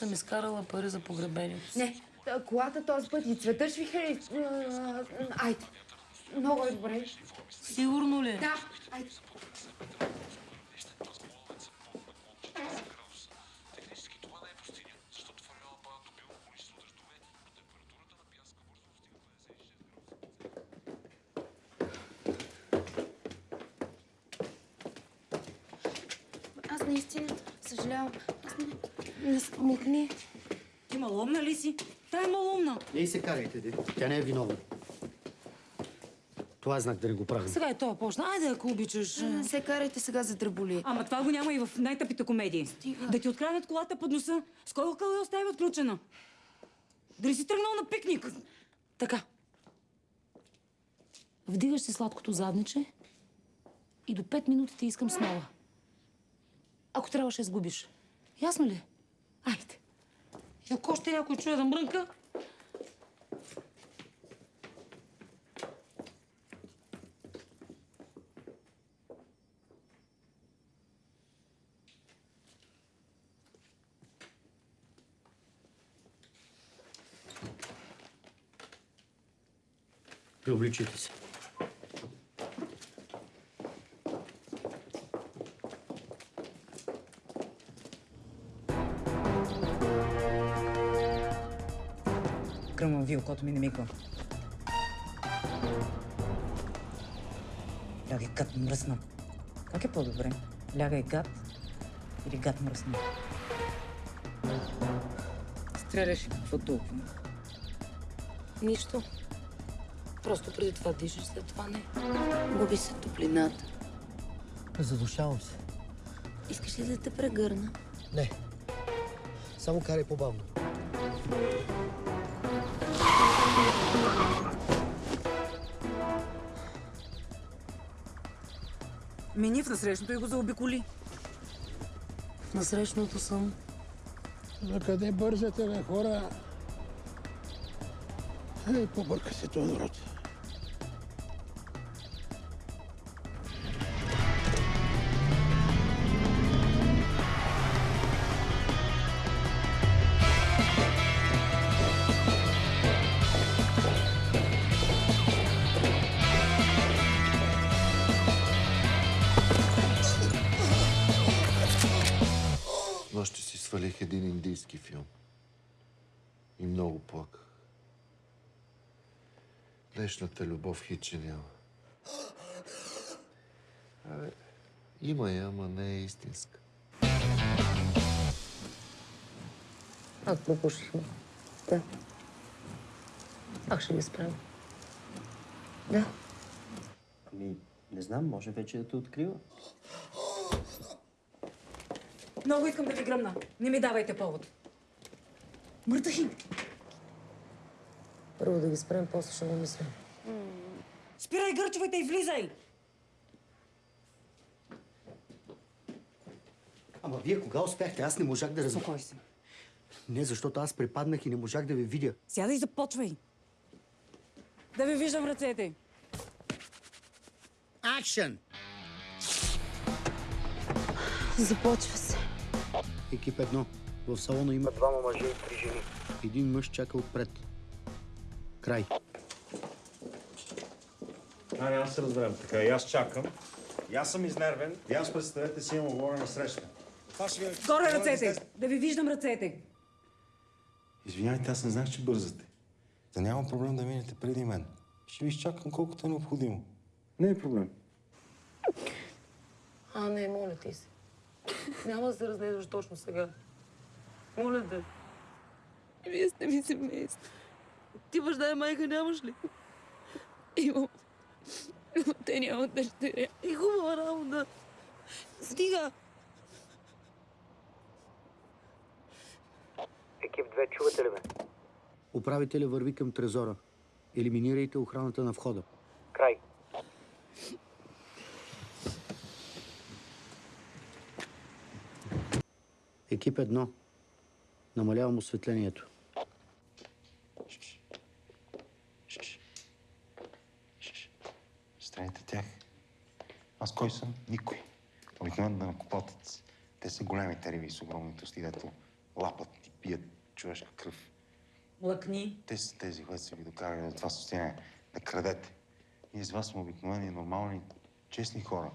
Съм изкарала пари за погребението си. Не, та- колата този път и цветът ще ви харесва. Айде. Много е добре. Сигурно ли? Да, айде. Аз наистина съжалявам. Аз не... Не смукни. Ти малумна ли си? Та е Ей се карайте, де. Тя не е виновна. Това е знак да не го правим. Сега е това почна. Айде, ако обичаш. Не се карайте сега за дръболи. Ама това го няма и в най-тъпите комедии. Стига. Да ти откраднат колата под носа. С кой къл я остави отключена? Дали си тръгнал на пикник? Така. Вдигаш си сладкото задниче и до 5 минути ти искам смола. Ако трябва, ще сгубиш. Ясно ли? Айде. И ако още някой чуе да мрънка, Преобличайте се. Кръмвам ви, окото ми не мигва. Лягай гад мръсна. Как е по-добре? Лягай гад или гад мръсна? Стреляш и какво толкова? нищо. Просто преди това дишаш, след това не. Губи се топлината. Задушавам се. Искаш ли да те прегърна? Не. Само карай по-бавно. Мини в насрещното и го заобиколи. На срещното съм. За къде бързате, бе, хора? Ей, побърка се този народ. Любов хиче няма. Абе, има я, ама не е истинска. Пак пропушихме. Да. Пак ще ги справя. Да. Ами, не знам, може вече да те открива. Много искам да ви гръмна. Не ми давайте повод. Мъртахи! Първо да ги спрем, после ще го мисля. Спирай гърчовете и влизай! Ама вие кога успяхте? Аз не можах да разбера. Спокой се. Не, защото аз препаднах и не можах да ви видя. Сядай и започвай. Да ви виждам ръцете. Акшен! Започва се. Екип едно. В салона има двама мъже и три жени. Един мъж чака отпред. Край. А, няма да се разберем така. И аз чакам. И аз съм изнервен. И аз представете си имам оговорена среща. Това ще ви... Горе ръцете! Да ви виждам ръцете! Извинявайте, аз не знаех, че бързате. Да няма проблем да минете преди мен. Ще ви изчакам колкото е необходимо. Не е проблем. А, не, моля ти се. Няма да се разнедваш точно сега. Моля те. Вие сте ми семейство. Ти баща и майка нямаш ли? Имам. Но те нямат дъщеря. И хубава работа. Стига! Екип 2, чувате ли ме? Управителя върви към трезора. Елиминирайте охраната на входа. Край. Екип 1. Намалявам осветлението. Страните тях. Аз кой съм? Никой. Обикновен да накопотец. Те са големите риби с огромните усти, дето лапат и пият човешка кръв. Млъкни. Те са тези, които са ви докарали до това състояние да крадете. Ние с вас сме обикновени, нормални, честни хора.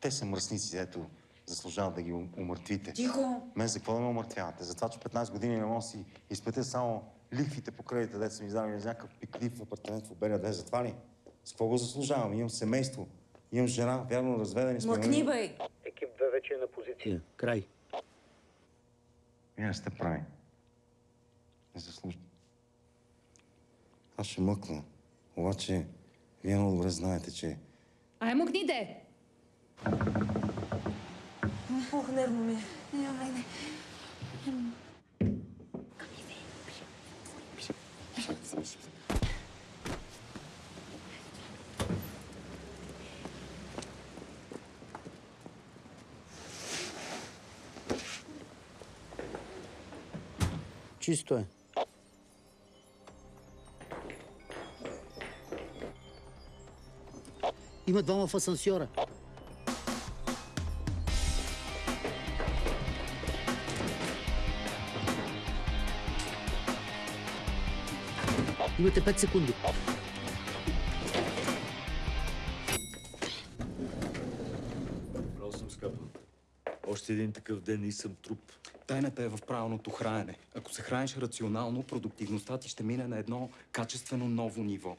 Те са мръсници, ето заслужават да ги ум- умъртвите. Тихо! Мен за какво да ме умъртвявате? За това, че 15 години не мога си изплатя само лихвите по кредита, дето са ми издали за някакъв пиклив апартамент в Обеля 2. За това ли? С какво го заслужавам? Имам семейство. Имам жена, вярно разведени сме. Млъкни, бей! Екип 2 вече е на позиция. Край. Вие не сте прави. Не заслужа. Аз ще мъкна. Обаче, вие много добре знаете, че Ай, мъкните! Ох, нервно ми е. Чисто е. Има двама в асансьора. Имате 5 секунди. Право съм скъпа. Още един такъв ден и съм труп. Тайната е в правилното хранене. Ако се храниш рационално, продуктивността ти ще мине на едно качествено ново ниво.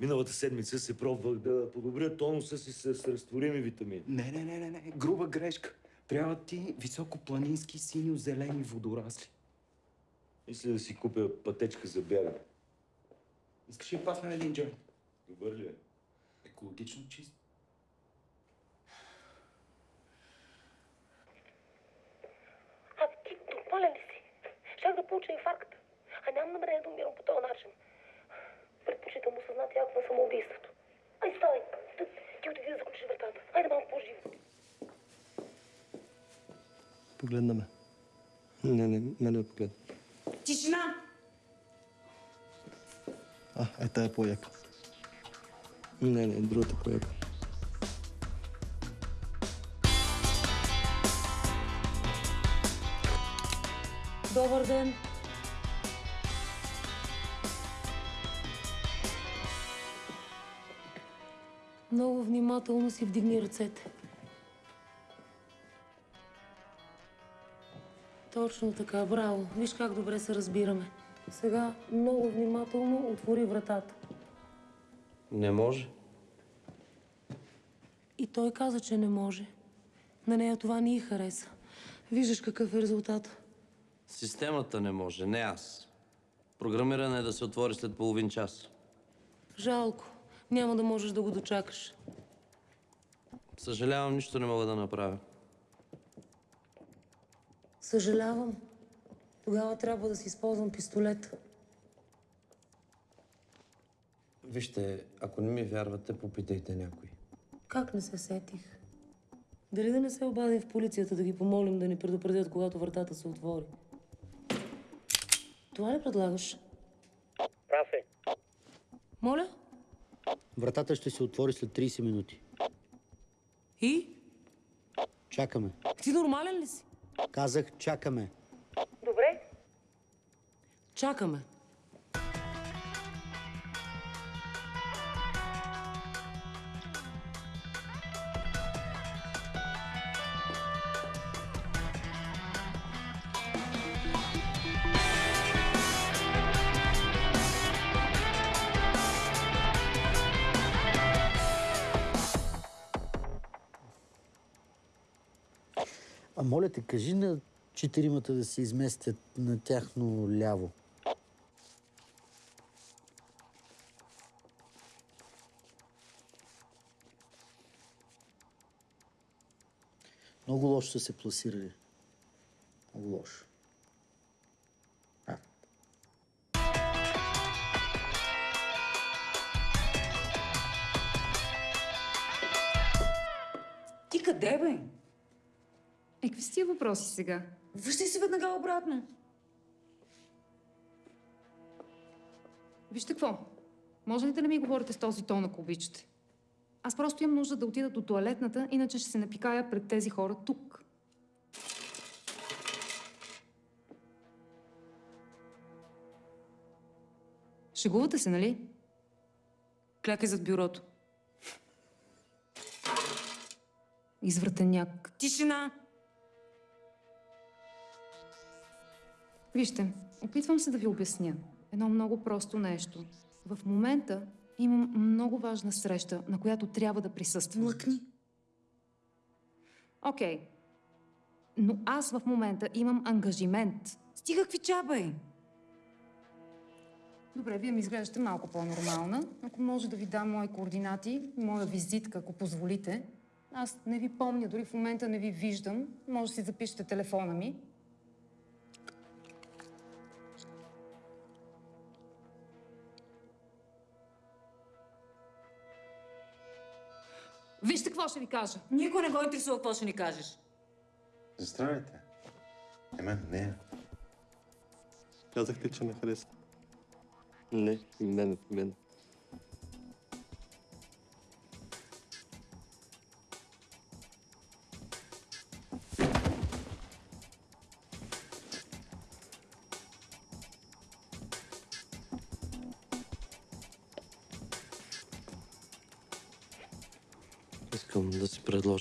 Миналата седмица се пробвах да подобря тонуса си с разтворими витамини. Не, не, не, не, не. Груба грешка. Трябва ти високопланински синьо-зелени водорасли. Мисля да си купя пътечка за бягане. Искаш ли пасна един джойнт? Добър ли е? Екологично чист. А ти нормален ли си? Щях да получа инфаркт. А нямам намерение да умирам по този начин. Предпочитам осъзнати акт на самоубийството. Ай, ставай! Ти, ти отиди да заключиш вратата. Айде малко по-живо. Погледна ме. Не, не, мене ме погледна. Тишина! А, е тая по-яка. Не, не, другата по-яка. Добър ден. Много внимателно си вдигни ръцете. Точно така, браво. Виж как добре се разбираме. Сега много внимателно отвори вратата. Не може. И той каза, че не може. На нея това не й хареса. Виждаш какъв е резултат. Системата не може, не аз. Програмиране е да се отвори след половин час. Жалко. Няма да можеш да го дочакаш. Съжалявам, нищо не мога да направя. Съжалявам. Тогава трябва да си използвам пистолет. Вижте, ако не ми вярвате, попитайте някой. Как не се сетих? Дали да не се обадим в полицията да ги помолим да ни предупредят, когато вратата се отвори? Това ли предлагаш? Прав е. Моля? Вратата ще се отвори след 30 минути. И? Чакаме. Ти нормален ли си? Казах, чакаме. Добре. Чакаме. А моля те, кажи на четиримата да се изместят на тяхно ляво. Много лошо са се пласирали. Много лошо. Ти къде, бе? Е, какви са тия въпроси сега? Връщай се веднага обратно. Вижте какво. Може ли да не ми говорите с този тон, ако обичате? Аз просто имам нужда да отида до туалетната, иначе ще се напикая пред тези хора тук. Шегувате се, нали? Клякай зад бюрото. Извратеняк. Тишина! Вижте, опитвам се да ви обясня едно много просто нещо. В момента имам много важна среща, на която трябва да присъствам. Млъкни. Окей. Но аз в момента имам ангажимент. Стига какви чаба Добре, вие ми изглеждате малко по-нормална. Ако може да ви дам мои координати, моя визитка, ако позволите. Аз не ви помня, дори в момента не ви виждам. Може да си запишете телефона ми. Вижте какво ще ви кажа. Никой не го интересува какво ще ни кажеш. Застравяйте. Е, мен не. Казахте, че не хареса. Не, мен, и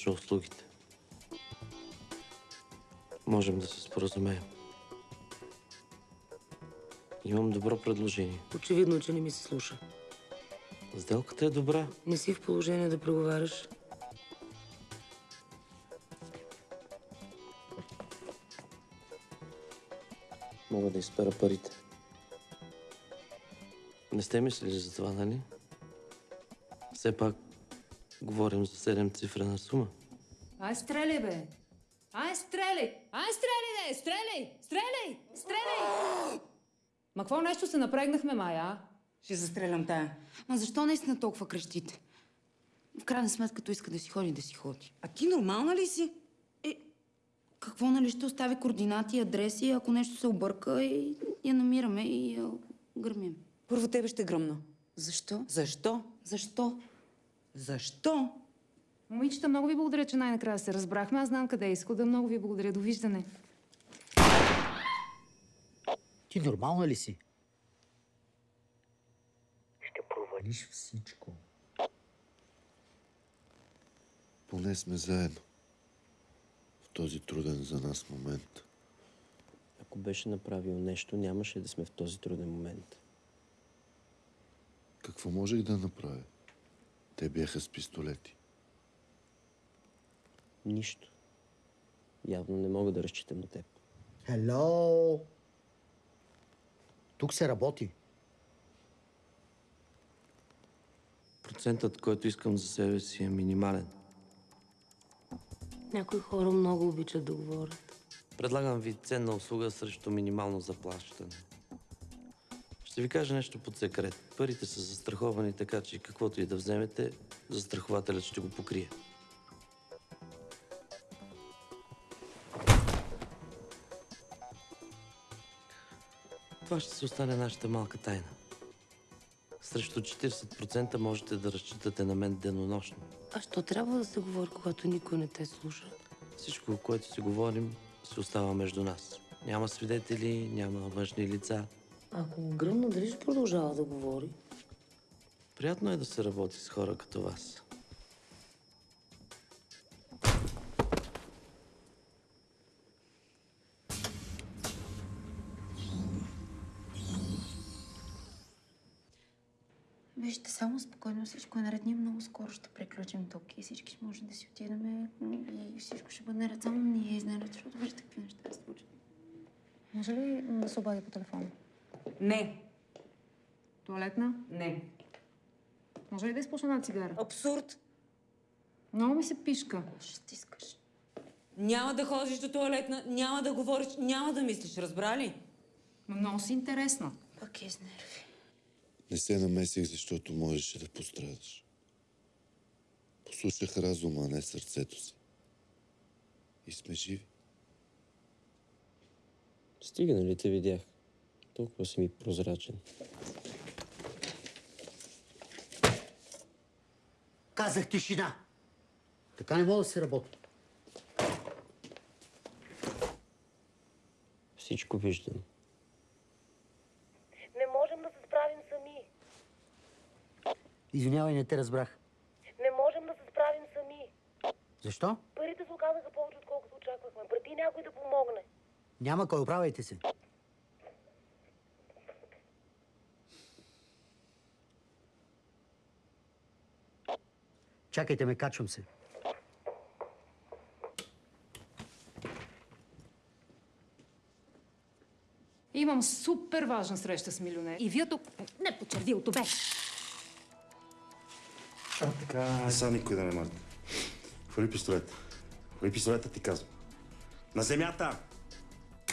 предложа услугите. Можем да се споразумеем. Имам добро предложение. Очевидно, че не ми се слуша. Сделката е добра. Не си в положение да преговаряш. Мога да изпера парите. Не сте мислили за това, нали? Все пак говорим за седем цифрена сума. Ай, стреляй, бе! Ай, стреляй! Ай, стреляй, бе! Стреляй! Стреляй! Стреляй! Ма какво нещо се напрегнахме, Майя? а? Ще застрелям тая. Ма защо наистина толкова крещите? В крайна сметка, като иска да си ходи, да си ходи. А ти нормална ли си? Е, какво нали ще остави координати, адреси, ако нещо се обърка и я намираме и я гърмим. Първо тебе ще гръмна. Защо? Защо? Защо? Защо? Момичета, много ви благодаря, че най-накрая се разбрахме. Аз знам къде е изхода. Много ви благодаря. Довиждане. Ти нормална ли си? Ще провалиш всичко. Поне сме заедно. В този труден за нас момент. Ако беше направил нещо, нямаше да сме в този труден момент. Какво можех да направя? Те бяха с пистолети. Нищо. Явно не мога да разчитам на теб. Хело! Тук се работи. Процентът, който искам за себе си е минимален. Някои хора много обичат да говорят. Предлагам ви ценна услуга срещу минимално заплащане. Ще ви кажа нещо под секрет. Парите са застраховани така, че каквото и да вземете, застрахователят ще го покрие. Това ще си остане нашата малка тайна. срещу 40% можете да разчитате на мен денонощно. А що трябва да се говори, когато никой не те слуша? Всичко, което си говорим, се остава между нас. Няма свидетели, няма външни лица. Ако го гръмна, дали ще продължава да говори? Приятно е да се работи с хора като вас. Вижте, само спокойно всичко е наред. Ние много скоро ще приключим тук и всички ще може да си отидем и всичко ще бъде наред. Само ние изненад, защото вижте какви неща се случат. Може ли да се обади по телефона? Не. Туалетна? Не. Може ли да изпусна една цигара? Абсурд. Много ми се пишка. Ще стискаш. Няма да ходиш до туалетна, няма да говориш, няма да мислиш, разбра ли? Много си интересна. Пък е с нерви. Не се намесих, защото можеше да пострадаш. Послушах разума, а не сърцето си. И сме живи. Стига, нали те видях? Толкова си ми прозрачен. Казах тишина. Така не мога да се работи. Всичко виждам. Не можем да се справим сами. Извинявай, не те разбрах. Не можем да се справим сами. Защо? Парите се оказаха повече, отколкото очаквахме. Прати някой да помогне. Няма кой, оправяйте се. Чакайте ме, качвам се. Имам супер важна среща с милионер. И вие тук не по червилото бе. А, така, сега никой да не мърда. Хвали пистолет. Хвали пистолета, ти казвам. На земята!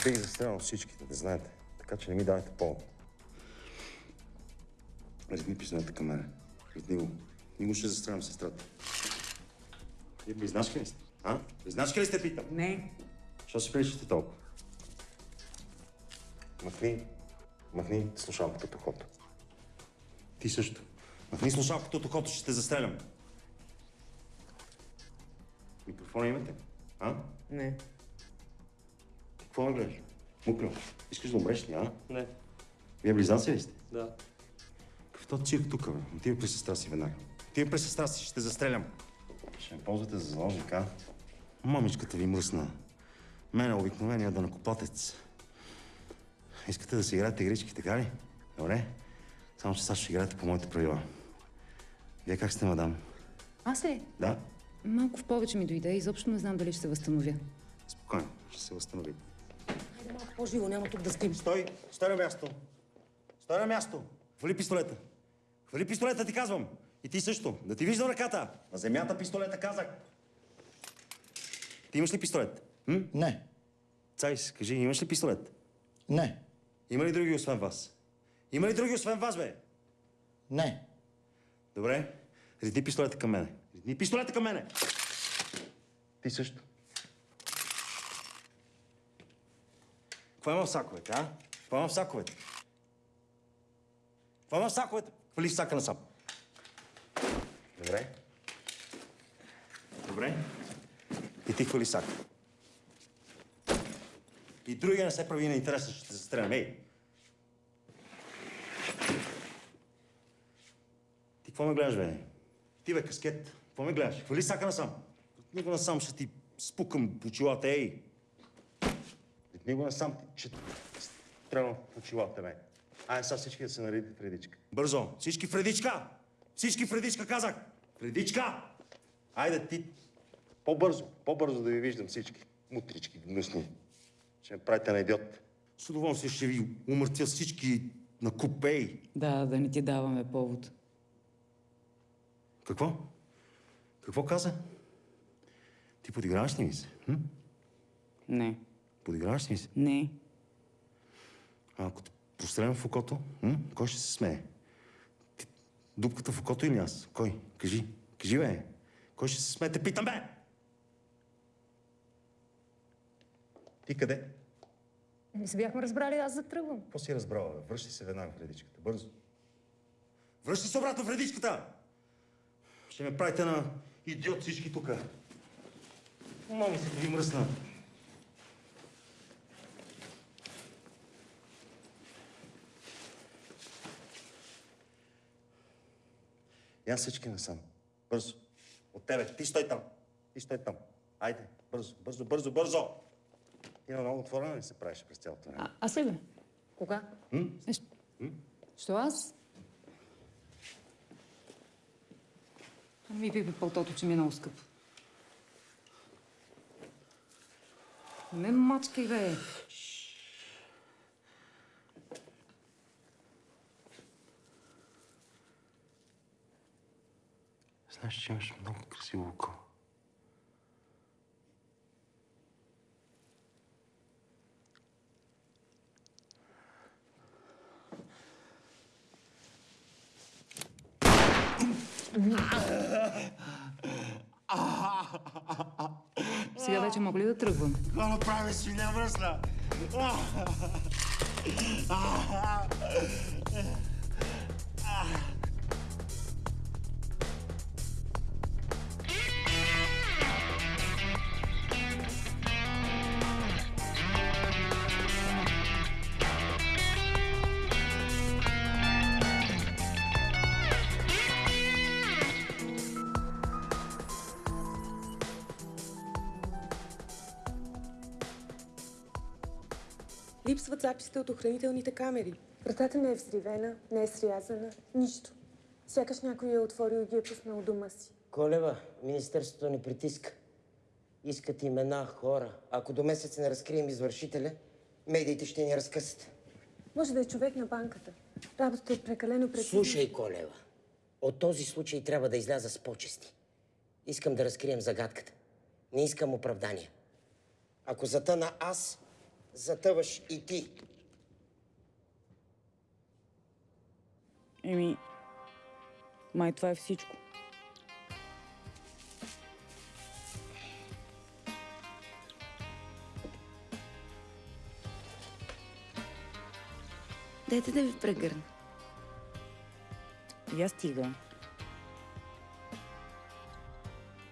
Бих застрелял всичките, да знаете. Така че не ми давайте повод. Резни пистолета към мене. Резни го. Ни го ще застрелям сестрата. Вие близначки ли сте? А? Близначки ли сте, питам? Не. Що се приличате толкова? Махни. Махни слушалката от ухото. Ти също. Махни слушалката от ухото, ще те застрелям. Микрофона имате? А? Не. Какво ме гледаш? Мукро, искаш да умреш ли, а? Не. Вие близнаци ли сте? Да. Какво цирк тук, бе? Отивай при сестра си веднага. Отивай при сестра си, ще те застрелям. Ще ме ползвате за заложник, а? Мамичката ви мръсна. Мен е обикновения данакоплатец. Искате да си играете игрички, така ли? Добре. Само, че сега ще играете по моите правила. Вие как сте, мадам? Аз ли? Да? Малко в повече ми дойде. Изобщо не знам дали ще се възстановя. Спокойно, ще се възстанови. Хайде малко по-живо, няма тук да спим. Стой! Стой на място! Стой на място! Хвали пистолета! Хвали пистолета, ти казвам! И ти също! Да ти виждам ръката! На земята пистолета казах! Ти имаш ли пистолет? М? Не. Цайс, кажи, имаш ли пистолет? Не. Има ли други освен вас? Има ли други освен вас, бе? Не. Добре. Редни пистолета към мене. Редни пистолета към мене! Ти също. Какво има в саковете, а? Какво има в саковете? Какво има в саковете? Хвали в сака насам. Добре. Добре. И ти хвали сака. И другия не се прави на интереса, ще те застрелям. Ей! Ти какво ме гледаш, бе? Ти, бе, каскет. Какво ме гледаш? Хвали сака насам. От го насам ще ти спукам очилата, ей! От него насам ще стрелям в очилата, бе. Айде сега всички да се наредите в редичка. Бързо! Всички в редичка! Всички в редичка, казах! В редичка! Айде ти! По-бързо, по-бързо да ви виждам всички. Мутрички гнусни. Ще ме правите на идиот. С удоволствие ще ви умъртя всички на купей. Да, да не ти даваме повод. Какво? Какво каза? Ти подиграваш ли ми се? Hm? Не. Подиграваш ли ми се? Не. А ако те пострелям в окото, hm? кой ще се смее? Дупката в окото или аз? Кой? Кажи. Кажи, бе. Кой ще се смее? Те питам, бе! Ти къде? Не се бяхме разбрали, аз затръгвам. Какво си разбрала, бе? Връщай се веднага в редичката. Бързо. Връщай се обратно в редичката! Ще ме правите на идиот всички тук. Мами се да ви мръсна. Я всички насам. Бързо. От тебе. Ти стой там. Ти стой там. Айде. Бързо, бързо, бързо, бързо! Има много отворена ли се правиш през цялото време? А, аз ли бе? Кога? М? Е, Що аз? Ми пипи пълтото, че ми е много скъпо. Не мачкай, бе. Знаеш, че имаш много красиво око. Сега вече мога ли да тръгвам? Какво направи си, не мръсна? Липсват записите от охранителните камери. Вратата не е взривена, не е срязана, нищо. Сякаш някой я е отворил и ги е пуснал дома си. Колева, Министерството ни притиска. Искат имена, хора. Ако до месец не разкрием извършителя, медиите ще ни разкъсат. Може да е човек на банката. Работата е прекалено прецизна. Слушай, Колева, от този случай трябва да изляза с почести. Искам да разкрием загадката. Не искам оправдания. Ако затъна аз, затъваш и ти. Еми, май това е всичко. Дайте да ви прегърна. Я стига.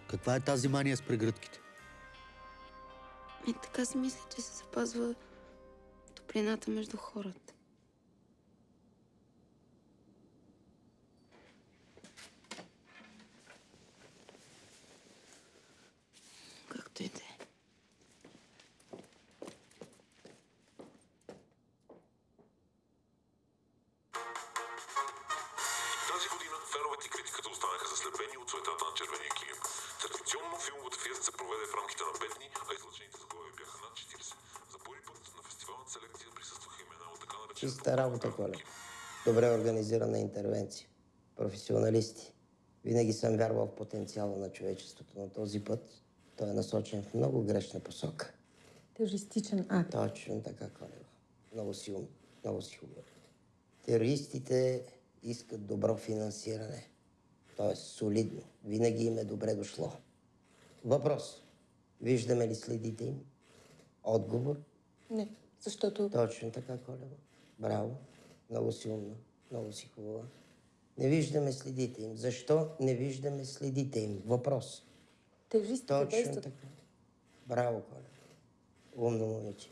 Каква е тази мания с прегръдките? И така си мисля, че се запазва топлината между хората. Колева. Добре организирана интервенция. Професионалисти. Винаги съм вярвал в потенциала на човечеството, но този път той е насочен в много грешна посока. Терористичен акт. Точно така, Колева. Много си ум, много си хубаво. Терористите искат добро финансиране. Тоест солидно. Винаги им е добре дошло. Въпрос. Виждаме ли следите им? Отговор? Не, защото... Точно така, Колева. Браво. Много си умна. Много си хубава. Не виждаме следите им. Защо не виждаме следите им? Въпрос. Терористите Точно действат. така. Браво, Коля. Умно момиче.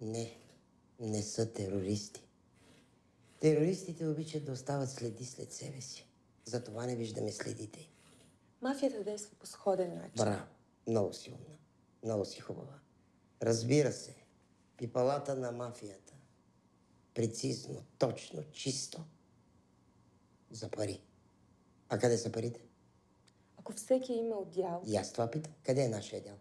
Не, не са терористи. Терористите обичат да остават следи след себе си. Затова не виждаме следите им. Мафията действа по сходен начин. Браво. Много си умна. Много си хубава. Разбира се, пипалата на мафията. Прецизно, точно, чисто. За пари. А къде са парите? Ако всеки е имал дял, И аз това питам. Къде е нашия дял?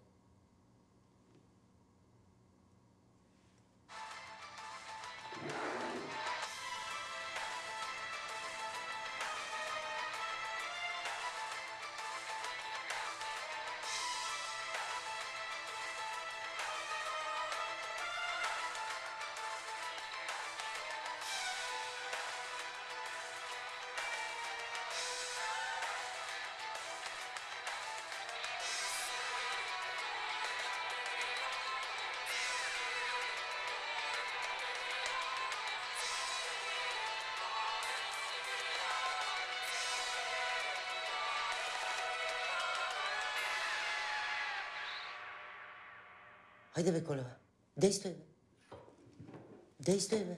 Хайде бе, Колева. Действай, бе. Действай, бе.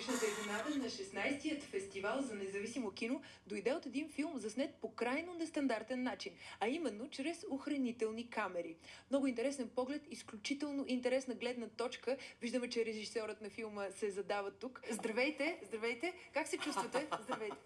Годишната изненада на 16-тият фестивал за независимо кино дойде от един филм заснет по крайно нестандартен начин, а именно чрез охранителни камери. Много интересен поглед, изключително интересна гледна точка. Виждаме, че режисьорът на филма се задава тук. Здравейте, здравейте. Как се чувствате? Здравейте.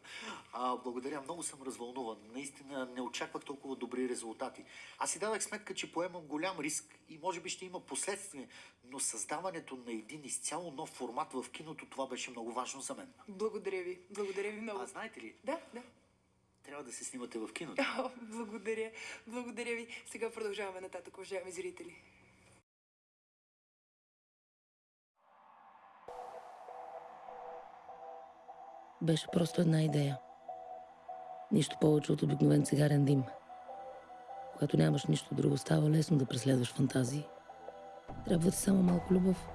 А, благодаря, много съм развълнуван. Наистина не очаквах толкова добри резултати. Аз си давах сметка, че поемам голям риск и може би ще има последствия, но създаването на един изцяло нов формат в киното, това беше много важно за мен. Благодаря ви. Благодаря ви много. А знаете ли, Да, да. трябва да се снимате в киното. О, благодаря. Благодаря ви. Сега продължаваме нататък, уважаеми зрители. Беше просто една идея. Нищо повече от обикновен цигарен дим. Когато нямаш нищо друго, става лесно да преследваш фантазии. Трябва ти само малко любов.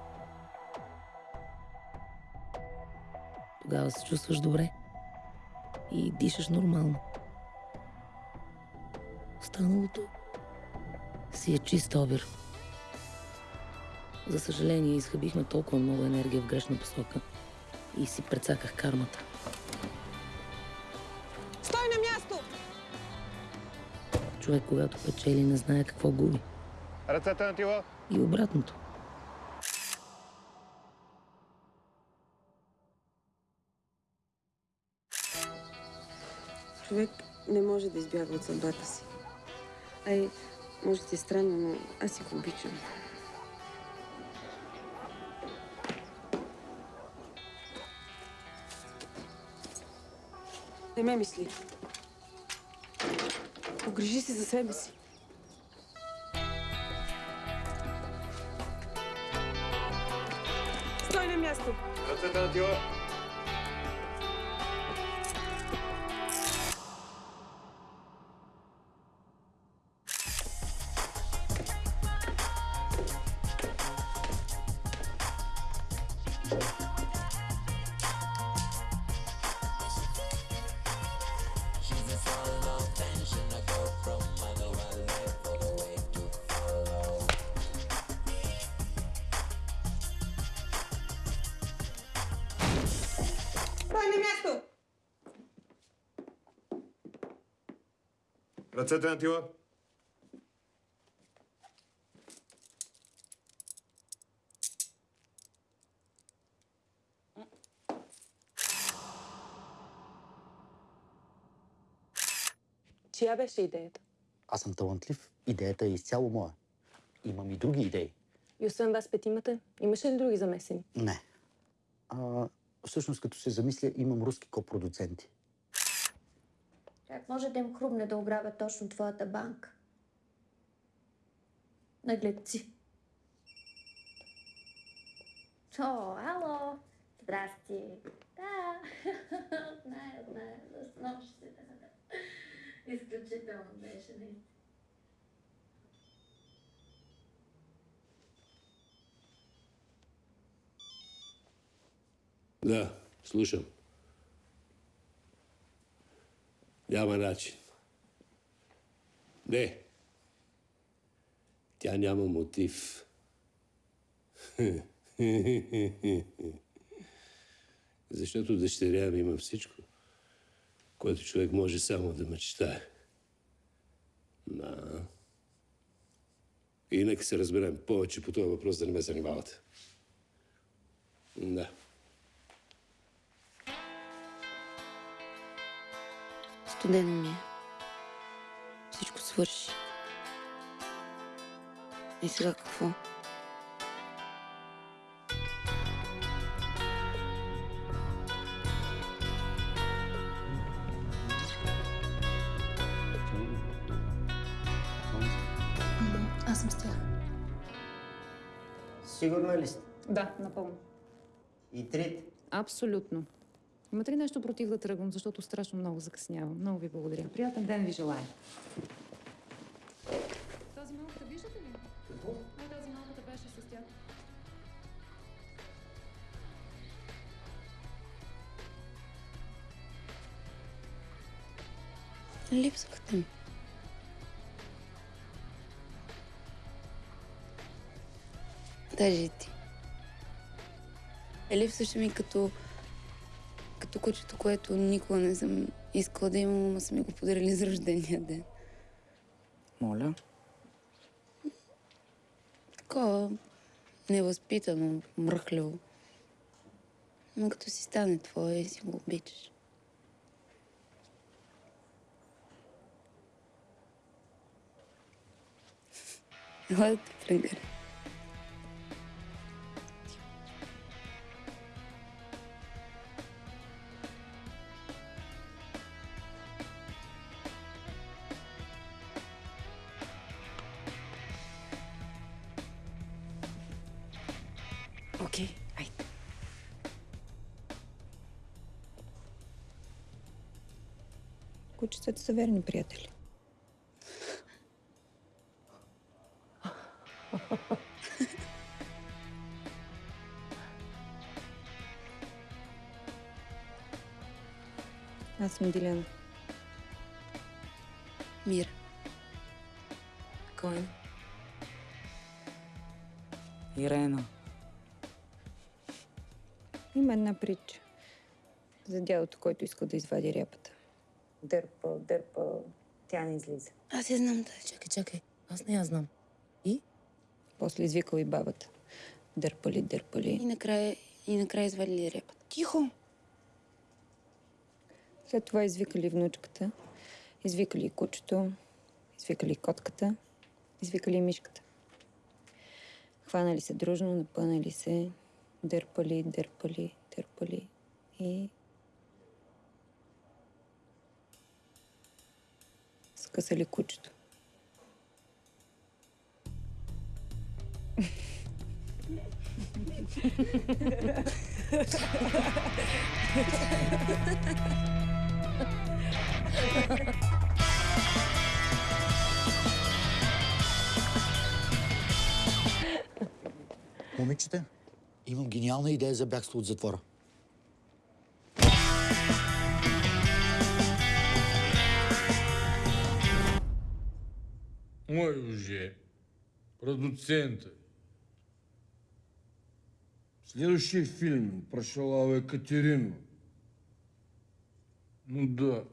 Тогава се чувстваш добре и дишаш нормално. Останалото си е чист обир. За съжаление, изхъбихме толкова много енергия в грешна посока и си прецаках кармата. Стой на място! Човек, когато печели, не знае какво губи. Ръцете на тила. И обратното. Човек не може да избяга от съдбата си. Ай, може ти е странно, но аз си го обичам. Не ме мисли. Погрижи се за себе си. Стой на място! Ръцете на тила. Ръцете на тила. Чия беше идеята? Аз съм талантлив, идеята е изцяло моя. Имам и други идеи. И освен вас петимата, имаше ли други замесени? Не. А, всъщност, като се замисля, имам руски копродуценти. Може да им хрумне да ограбят точно твоята банка? Нагледци. О, ало! Здрасти! Да, знае, знае, да, да. Изключително беше, наистина. Да, слушам. Няма начин. Не. Тя няма мотив. Защото дъщеря ми има всичко, което човек може само да мечтае. Да. И нека се разберем повече по този въпрос, да не ме занимавате. Да. Студено ми е. Всичко свърши. И сега какво? Аз съм с тях. Сигурна ли сте? Да, напълно. И трите? Абсолютно. Имате ли нещо против да тръгвам, защото страшно много закъснявам? Много ви благодаря. Приятен ден ви желая. Тази малката виждате ли? Какво? Не, тази малката беше с тях. Липсвахте ми. Даже и ти. Липсваше ми като... като кучето, което никога не съм искала да имам, ама са ми го подарили за рождения ден. Моля. Такова невъзпитано, мръхливо. Но като си стане твое си го обичаш. Ела да те са верни приятели. Аз съм Диляна. Мира. Кой? Ирена. Има една притча за дядото, който иска да извади ряпата. Дърпа, дърпа, тя не излиза. Аз я знам, да. Чакай, чакай. Аз не я знам. После извикал и бабата. Дърпали, дърпали. И накрая, и накрая извадили репата. Тихо! След това извикали внучката, извикали и кучето, извикали и котката, извикали и мишката. Хванали се дружно, напънали се, дърпали, дърпали, дърпали и... Скъсали кучето. Момичета, имам гениална идея за бягство от затвора. Мой уже продуцента. Следующий фильм про Шалаву Екатерину. Ну да.